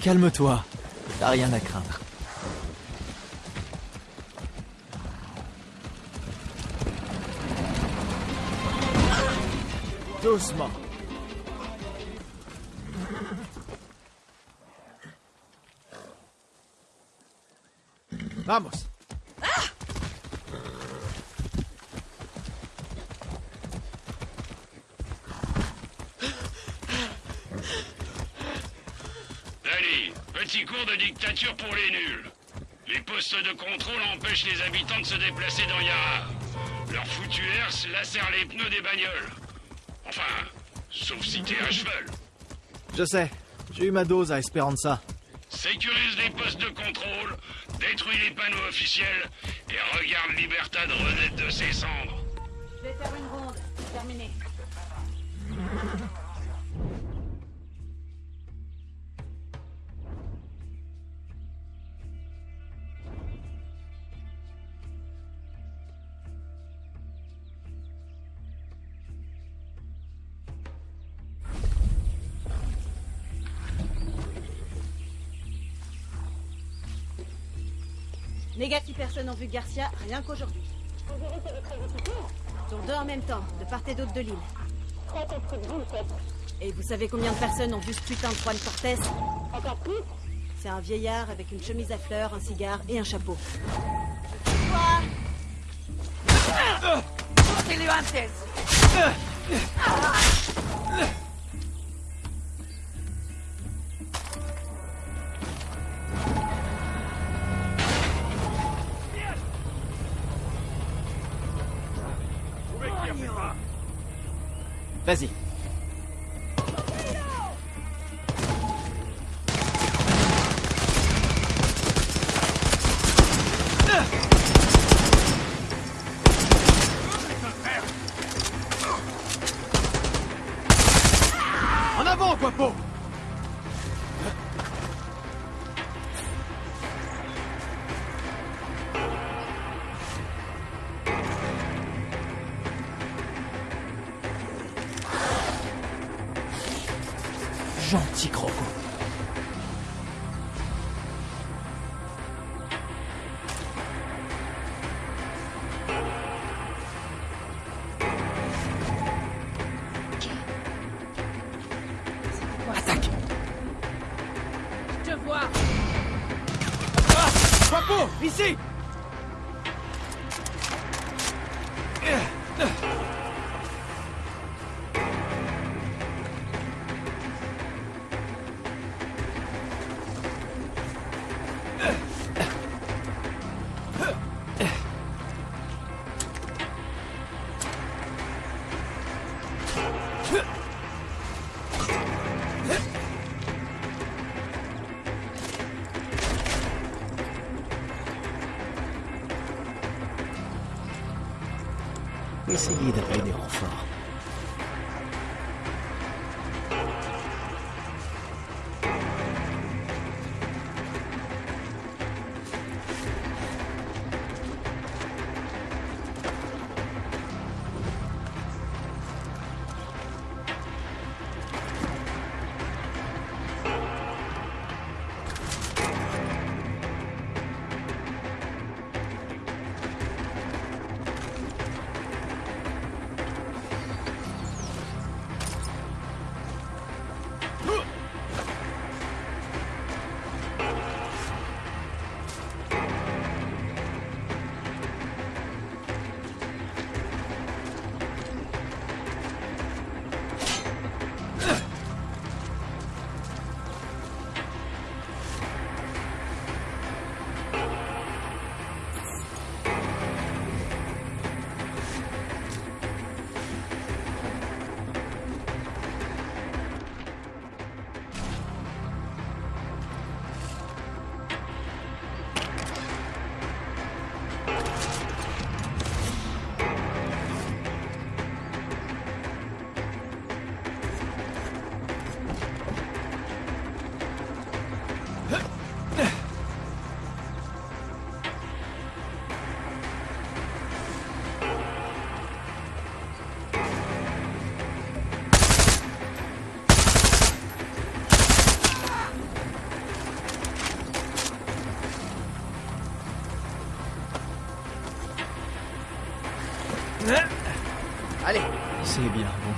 Calme-toi, t'as rien à craindre. Doucement. Vamos. Allez, petit cours de dictature pour les nuls. Les postes de contrôle empêchent les habitants de se déplacer dans Yara. Leur foutu herse lacère les pneus des bagnoles. Enfin, sauf si t'es à cheval. Je sais, j'ai eu ma dose à Esperanza. Sécurise les postes de contrôle, détruis les panneaux officiels et regarde Libertad renaître de ses cendres. Négatif, personnes ont vu Garcia rien qu'aujourd'hui. Sur deux en même temps, de part et d'autre de l'île. Et vous savez combien de personnes ont vu ce putain de Juan Cortés Encore plus C'est un vieillard avec une chemise à fleurs, un cigare et un chapeau. ¡Útelo Vas-y. seguida.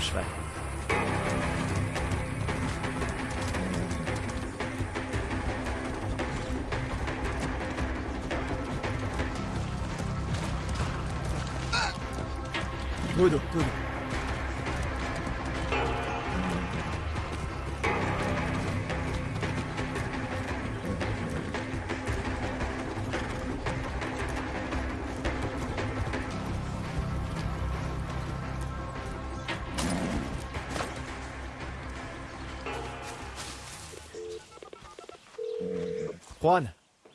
Bien, mon cheval.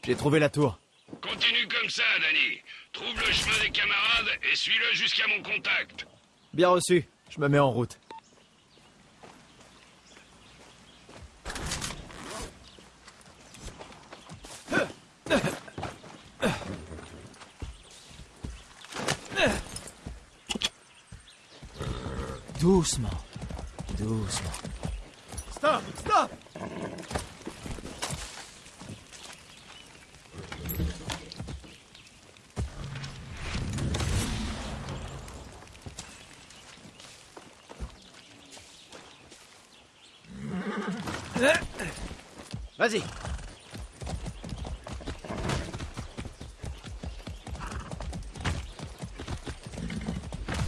J'ai trouvé la tour. Continue comme ça, Danny. Trouve le chemin des camarades et suis-le jusqu'à mon contact. Bien reçu. Je me mets en route. Doucement. Doucement. Stop Stop Vas-y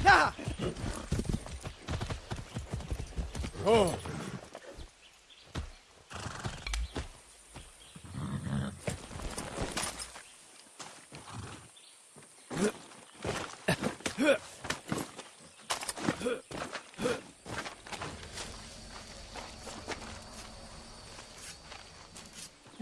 Là Oh La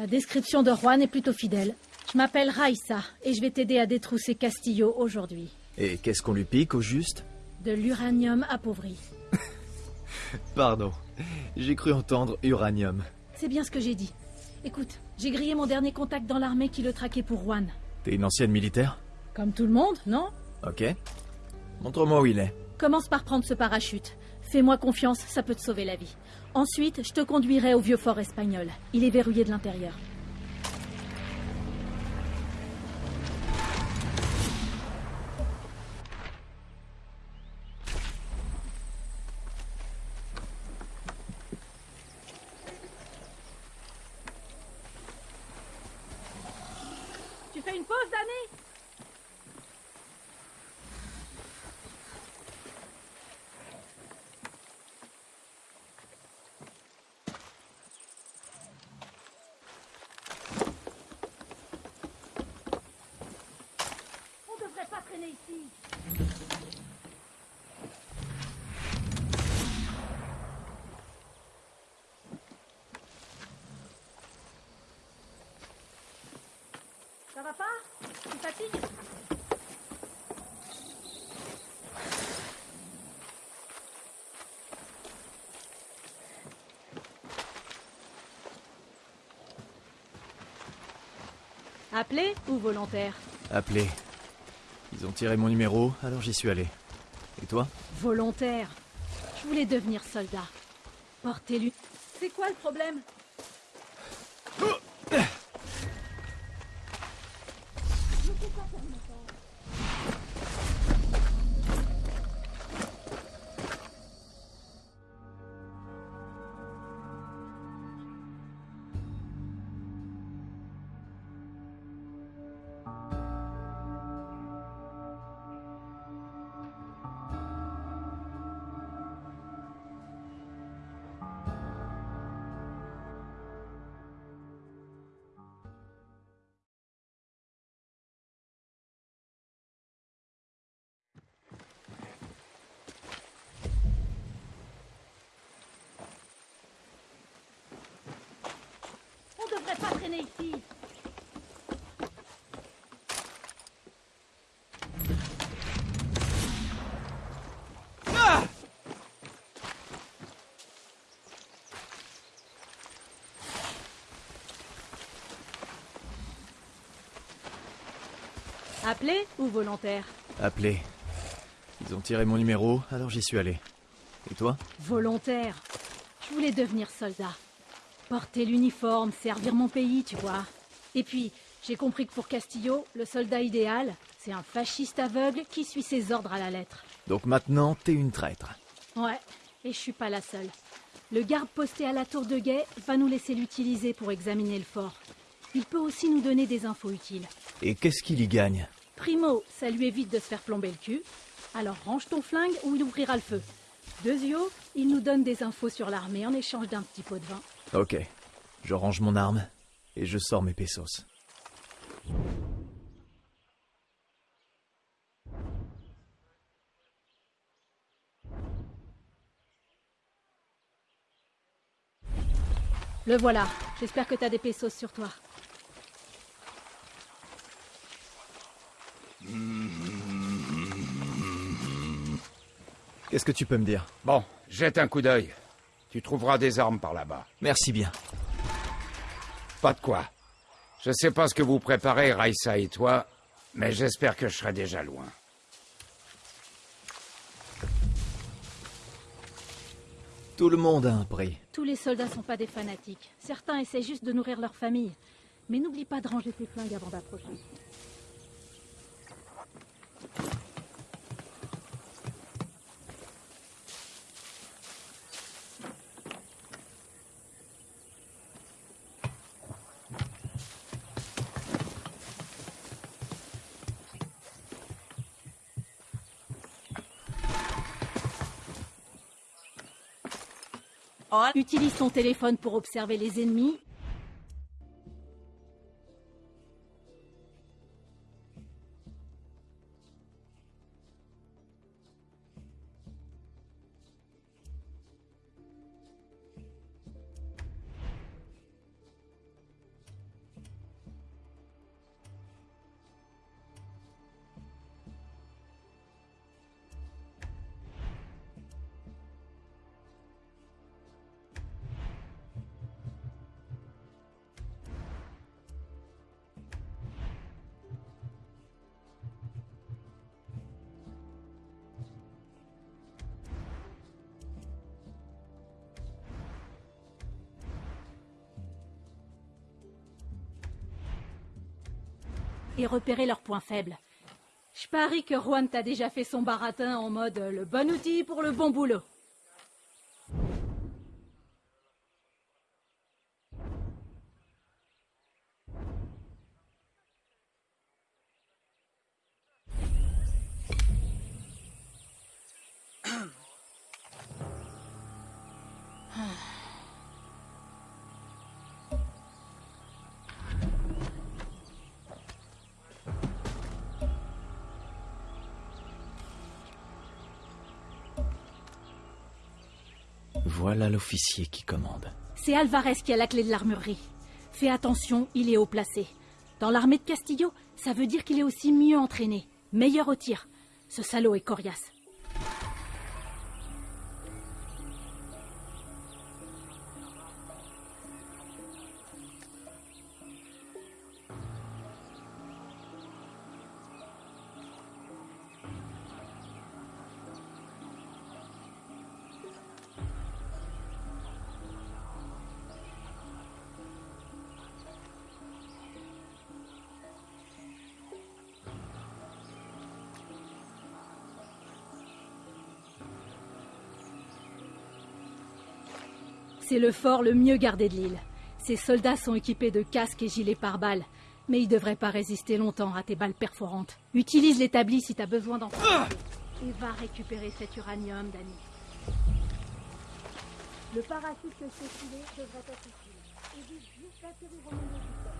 description de Juan est plutôt fidèle. Je m'appelle Raissa et je vais t'aider à détrousser Castillo aujourd'hui. Et qu'est-ce qu'on lui pique au juste? De l'uranium appauvri. Pardon. J'ai cru entendre uranium. C'est bien ce que j'ai dit. Écoute, j'ai grillé mon dernier contact dans l'armée qui le traquait pour Juan. T'es une ancienne militaire? Comme tout le monde, non? Ok. Montre-moi où il est. Commence par prendre ce parachute. Fais-moi confiance, ça peut te sauver la vie. Ensuite, je te conduirai au vieux fort espagnol. Il est verrouillé de l'intérieur. Tu fais une pause, Danny On devrait pas traîner ici. Ça va pas Tu fatigues Appelé ou volontaire Appelé. Ils ont tiré mon numéro, alors j'y suis allé. Et toi Volontaire. Je voulais devenir soldat. Portez-lui. C'est quoi le problème? Appelé ou volontaire Appelé. Ils ont tiré mon numéro, alors j'y suis allé. Et toi Volontaire. Je voulais devenir soldat. Porter l'uniforme, servir mon pays, tu vois. Et puis, j'ai compris que pour Castillo, le soldat idéal, c'est un fasciste aveugle qui suit ses ordres à la lettre. Donc maintenant, t'es une traître. Ouais, et je suis pas la seule. Le garde posté à la tour de guet va nous laisser l'utiliser pour examiner le fort. Il peut aussi nous donner des infos utiles. Et qu'est-ce qu'il y gagne Primo, ça lui évite de se faire plomber le cul. Alors range ton flingue ou il ouvrira le feu. Deuxio, il nous donne des infos sur l'armée en échange d'un petit pot de vin. Ok. Je range mon arme et je sors mes pesos. Le voilà. J'espère que t'as des pesos sur toi. Qu'est-ce que tu peux me dire? Bon, jette un coup d'œil. Tu trouveras des armes par là-bas. Merci bien. Pas de quoi. Je sais pas ce que vous préparez, Raissa et toi, mais j'espère que je serai déjà loin. Tout le monde a un prix. Tous les soldats sont pas des fanatiques. Certains essaient juste de nourrir leur famille. Mais n'oublie pas de ranger tes flingues avant d'approcher. Utilise ton téléphone pour observer les ennemis. Et repérer leurs points faibles. Je parie que Juan t'a déjà fait son baratin en mode le bon outil pour le bon boulot. L'officier qui commande. C'est Alvarez qui a la clé de l'armurerie. Fais attention, il est haut placé. Dans l'armée de Castillo, ça veut dire qu'il est aussi mieux entraîné, meilleur au tir. Ce salaud est coriace. C'est le fort le mieux gardé de l'île. Ses soldats sont équipés de casques et gilets pare-balles, mais ils devraient pas résister longtemps à tes balles perforantes. Utilise l'établi si t'as besoin d'en Et va récupérer cet uranium, Danny. Le parachute que devrait être juste au.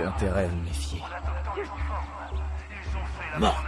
J'ai intérêt à me méfier. Mort.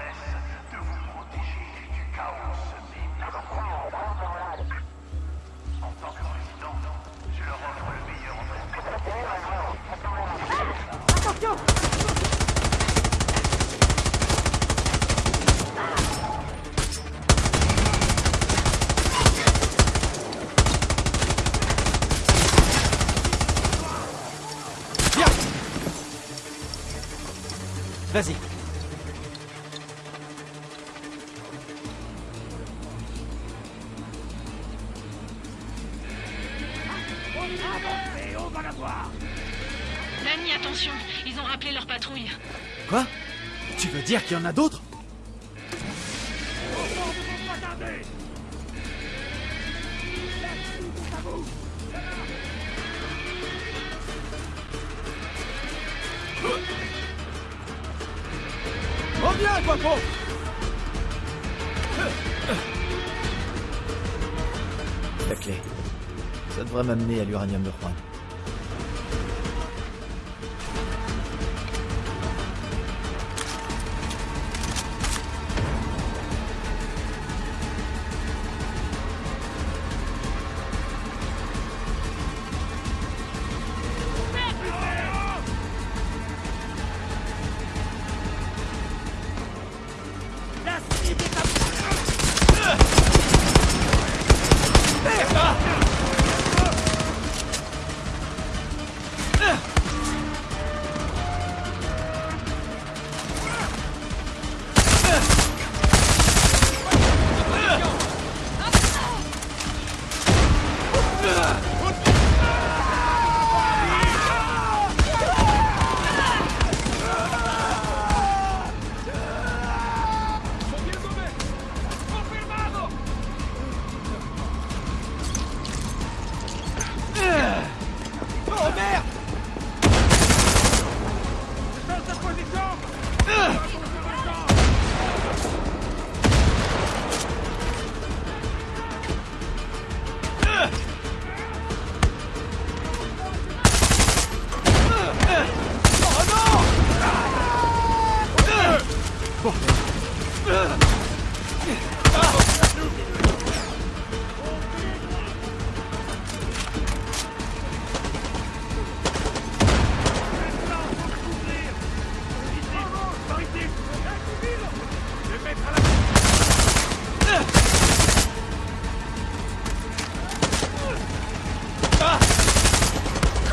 À l'uranium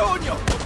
Coño!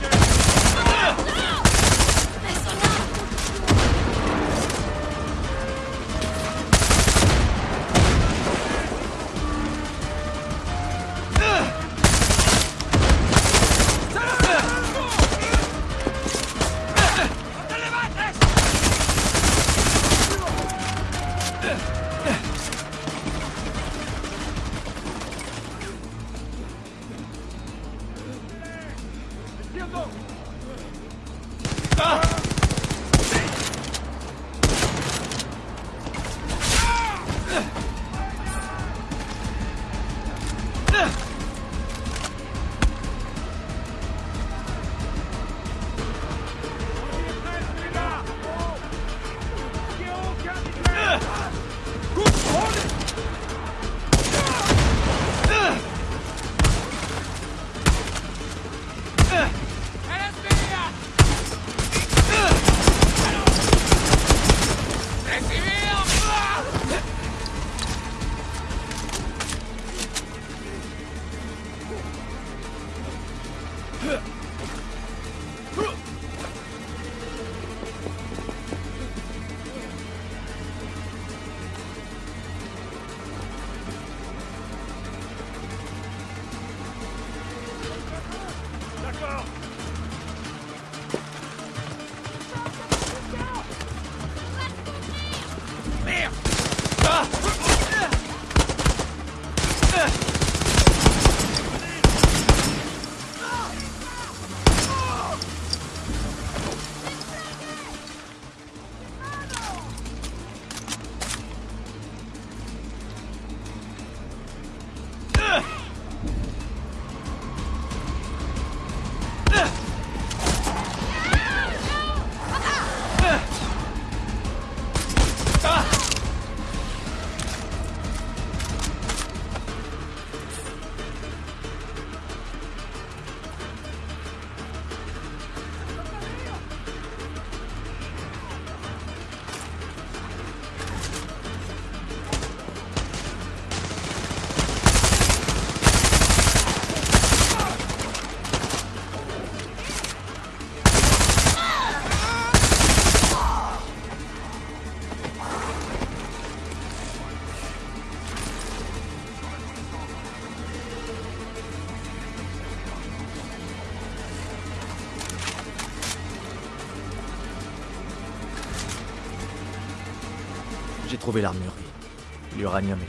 l'armurerie. L'uranium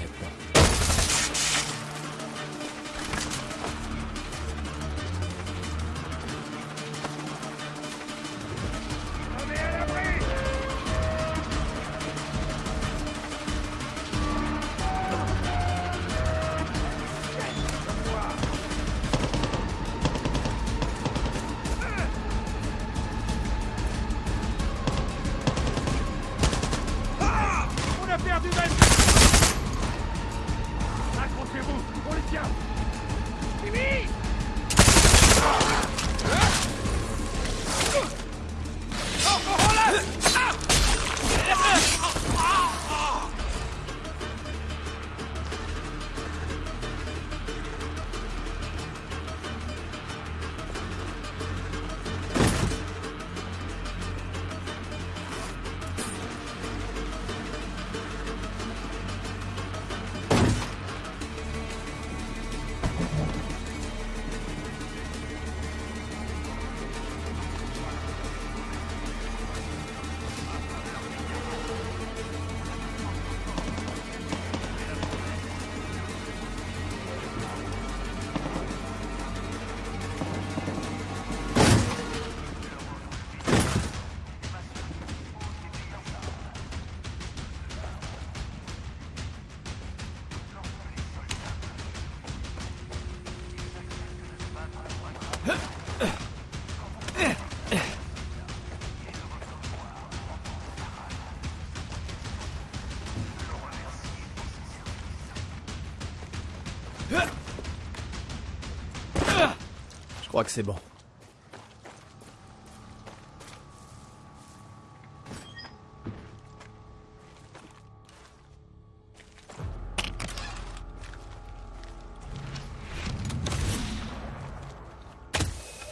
crois que c'est bon.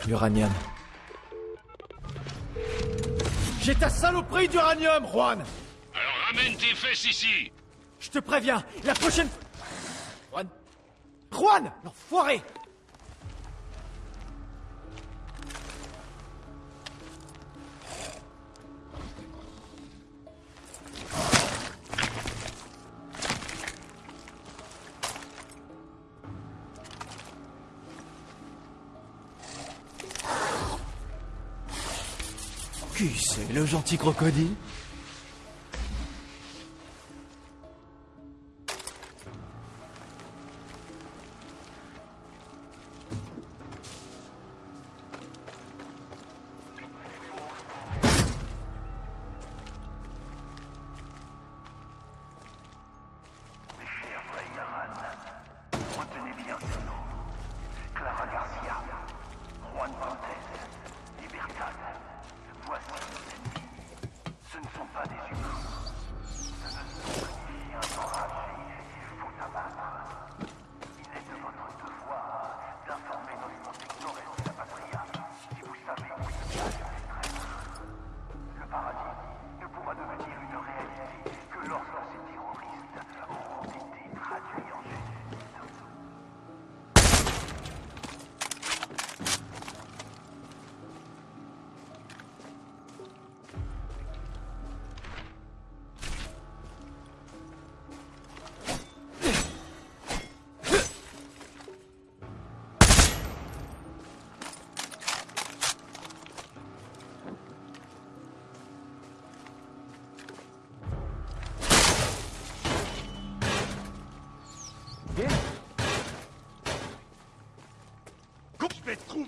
L'uranium. J'ai ta saloperie d'uranium, Juan Alors ramène tes fesses ici Je te préviens, la prochaine Le gentil crocodile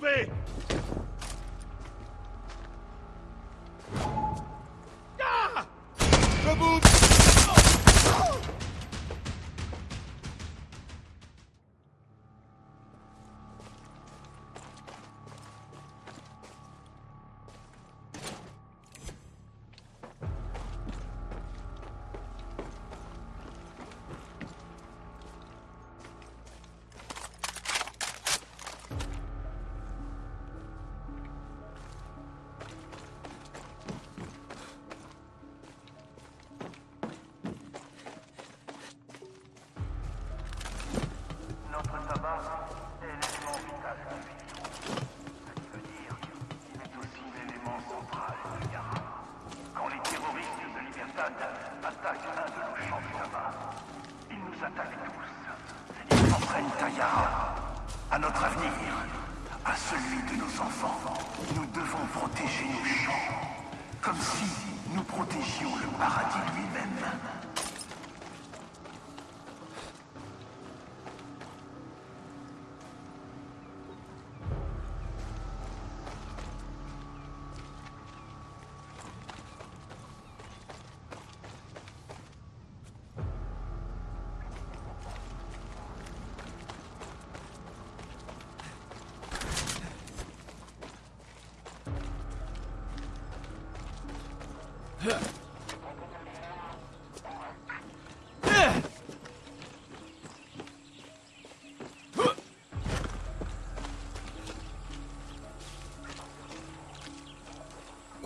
me!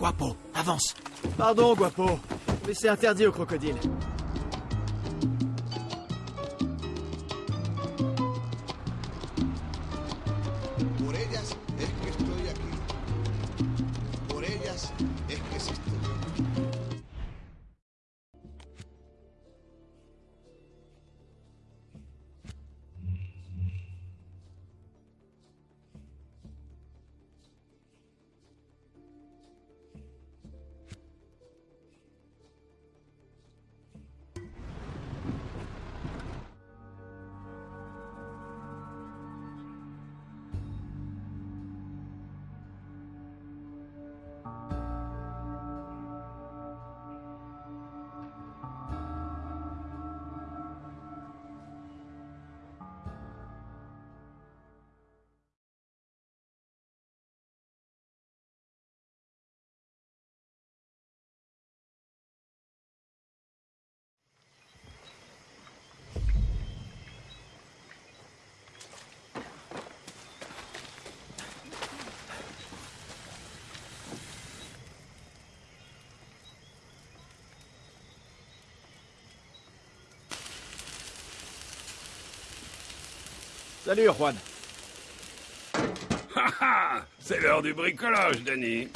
Guapo, avance Pardon, Guapo, mais c'est interdit aux crocodiles. Salut, Juan. Ha ha C'est l'heure du bricolage, Danny.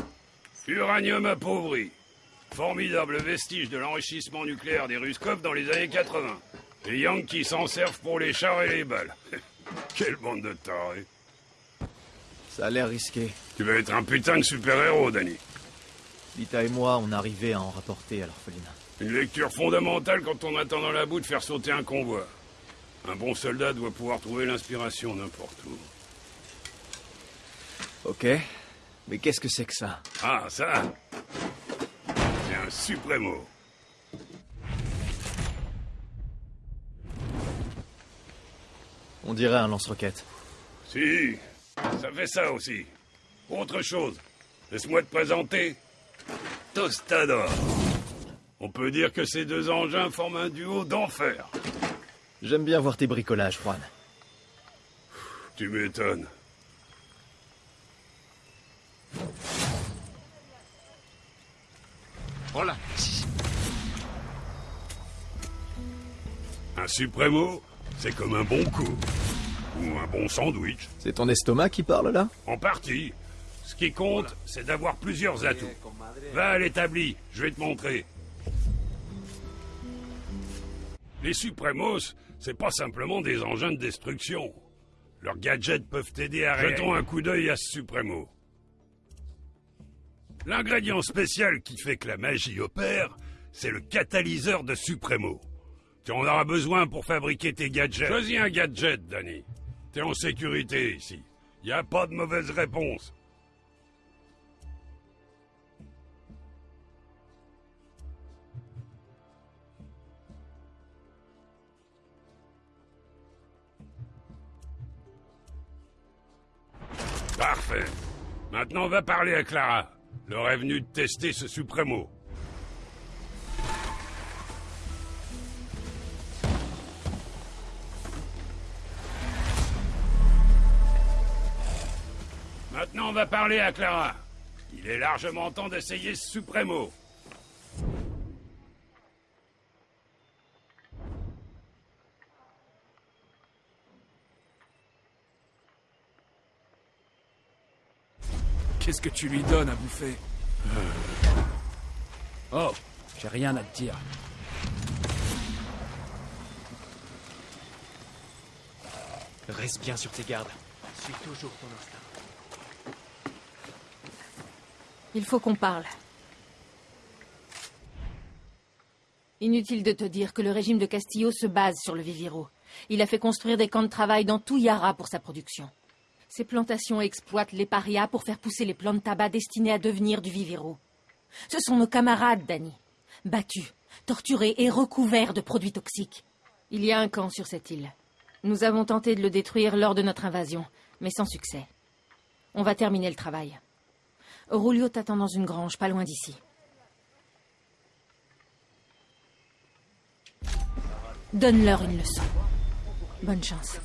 Uranium appauvri. Formidable vestige de l'enrichissement nucléaire des Ruskov dans les années 80. Les Yankees s'en servent pour les chars et les balles. Quelle bande de tarés. Ça a l'air risqué. Tu vas être un putain de super-héros, Danny. Lita et moi, on arrivait à en rapporter à l'orphelinat. Une lecture fondamentale quand on attend dans la boue de faire sauter un convoi. Un bon soldat doit pouvoir trouver l'inspiration n'importe où. Ok. Mais qu'est-ce que c'est que ça? Ah, ça C'est un suprêmo. On dirait un lance-roquette. Si, ça fait ça aussi. Autre chose, laisse-moi te présenter. Tostador. On peut dire que ces deux engins forment un duo d'enfer. J'aime bien voir tes bricolages, Juan. Tu m'étonnes. Voilà. Un suprêmo, c'est comme un bon coup. Ou un bon sandwich. C'est ton estomac qui parle là? En partie. Ce qui compte, c'est d'avoir plusieurs atouts. Va à l'établi, je vais te montrer. Les Supremos, c'est pas simplement des engins de destruction. Leurs gadgets peuvent t'aider à Jetons un coup d'œil à ce Supremo. L'ingrédient spécial qui fait que la magie opère, c'est le catalyseur de Supremo. Tu en auras besoin pour fabriquer tes gadgets. Choisis un gadget, Danny. T'es en sécurité ici. Y a pas de mauvaise réponse. Parfait. Maintenant, va parler à Clara. L'heure est venue de tester ce Supremo. Maintenant, on va parler à Clara. Il est largement temps d'essayer ce Supremo. Qu'est-ce que tu lui donnes à bouffer Oh, j'ai rien à te dire. Reste bien sur tes gardes. Suis toujours ton instinct. Il faut qu'on parle. Inutile de te dire que le régime de Castillo se base sur le Viviro. Il a fait construire des camps de travail dans tout Yara pour sa production. Ces plantations exploitent les parias pour faire pousser les plantes de tabac destinées à devenir du Viviro. Ce sont nos camarades, Danny. Battus, torturés et recouverts de produits toxiques. Il y a un camp sur cette île. Nous avons tenté de le détruire lors de notre invasion, mais sans succès. On va terminer le travail. Rulio t'attend dans une grange, pas loin d'ici. Donne-leur une leçon. Bonne chance.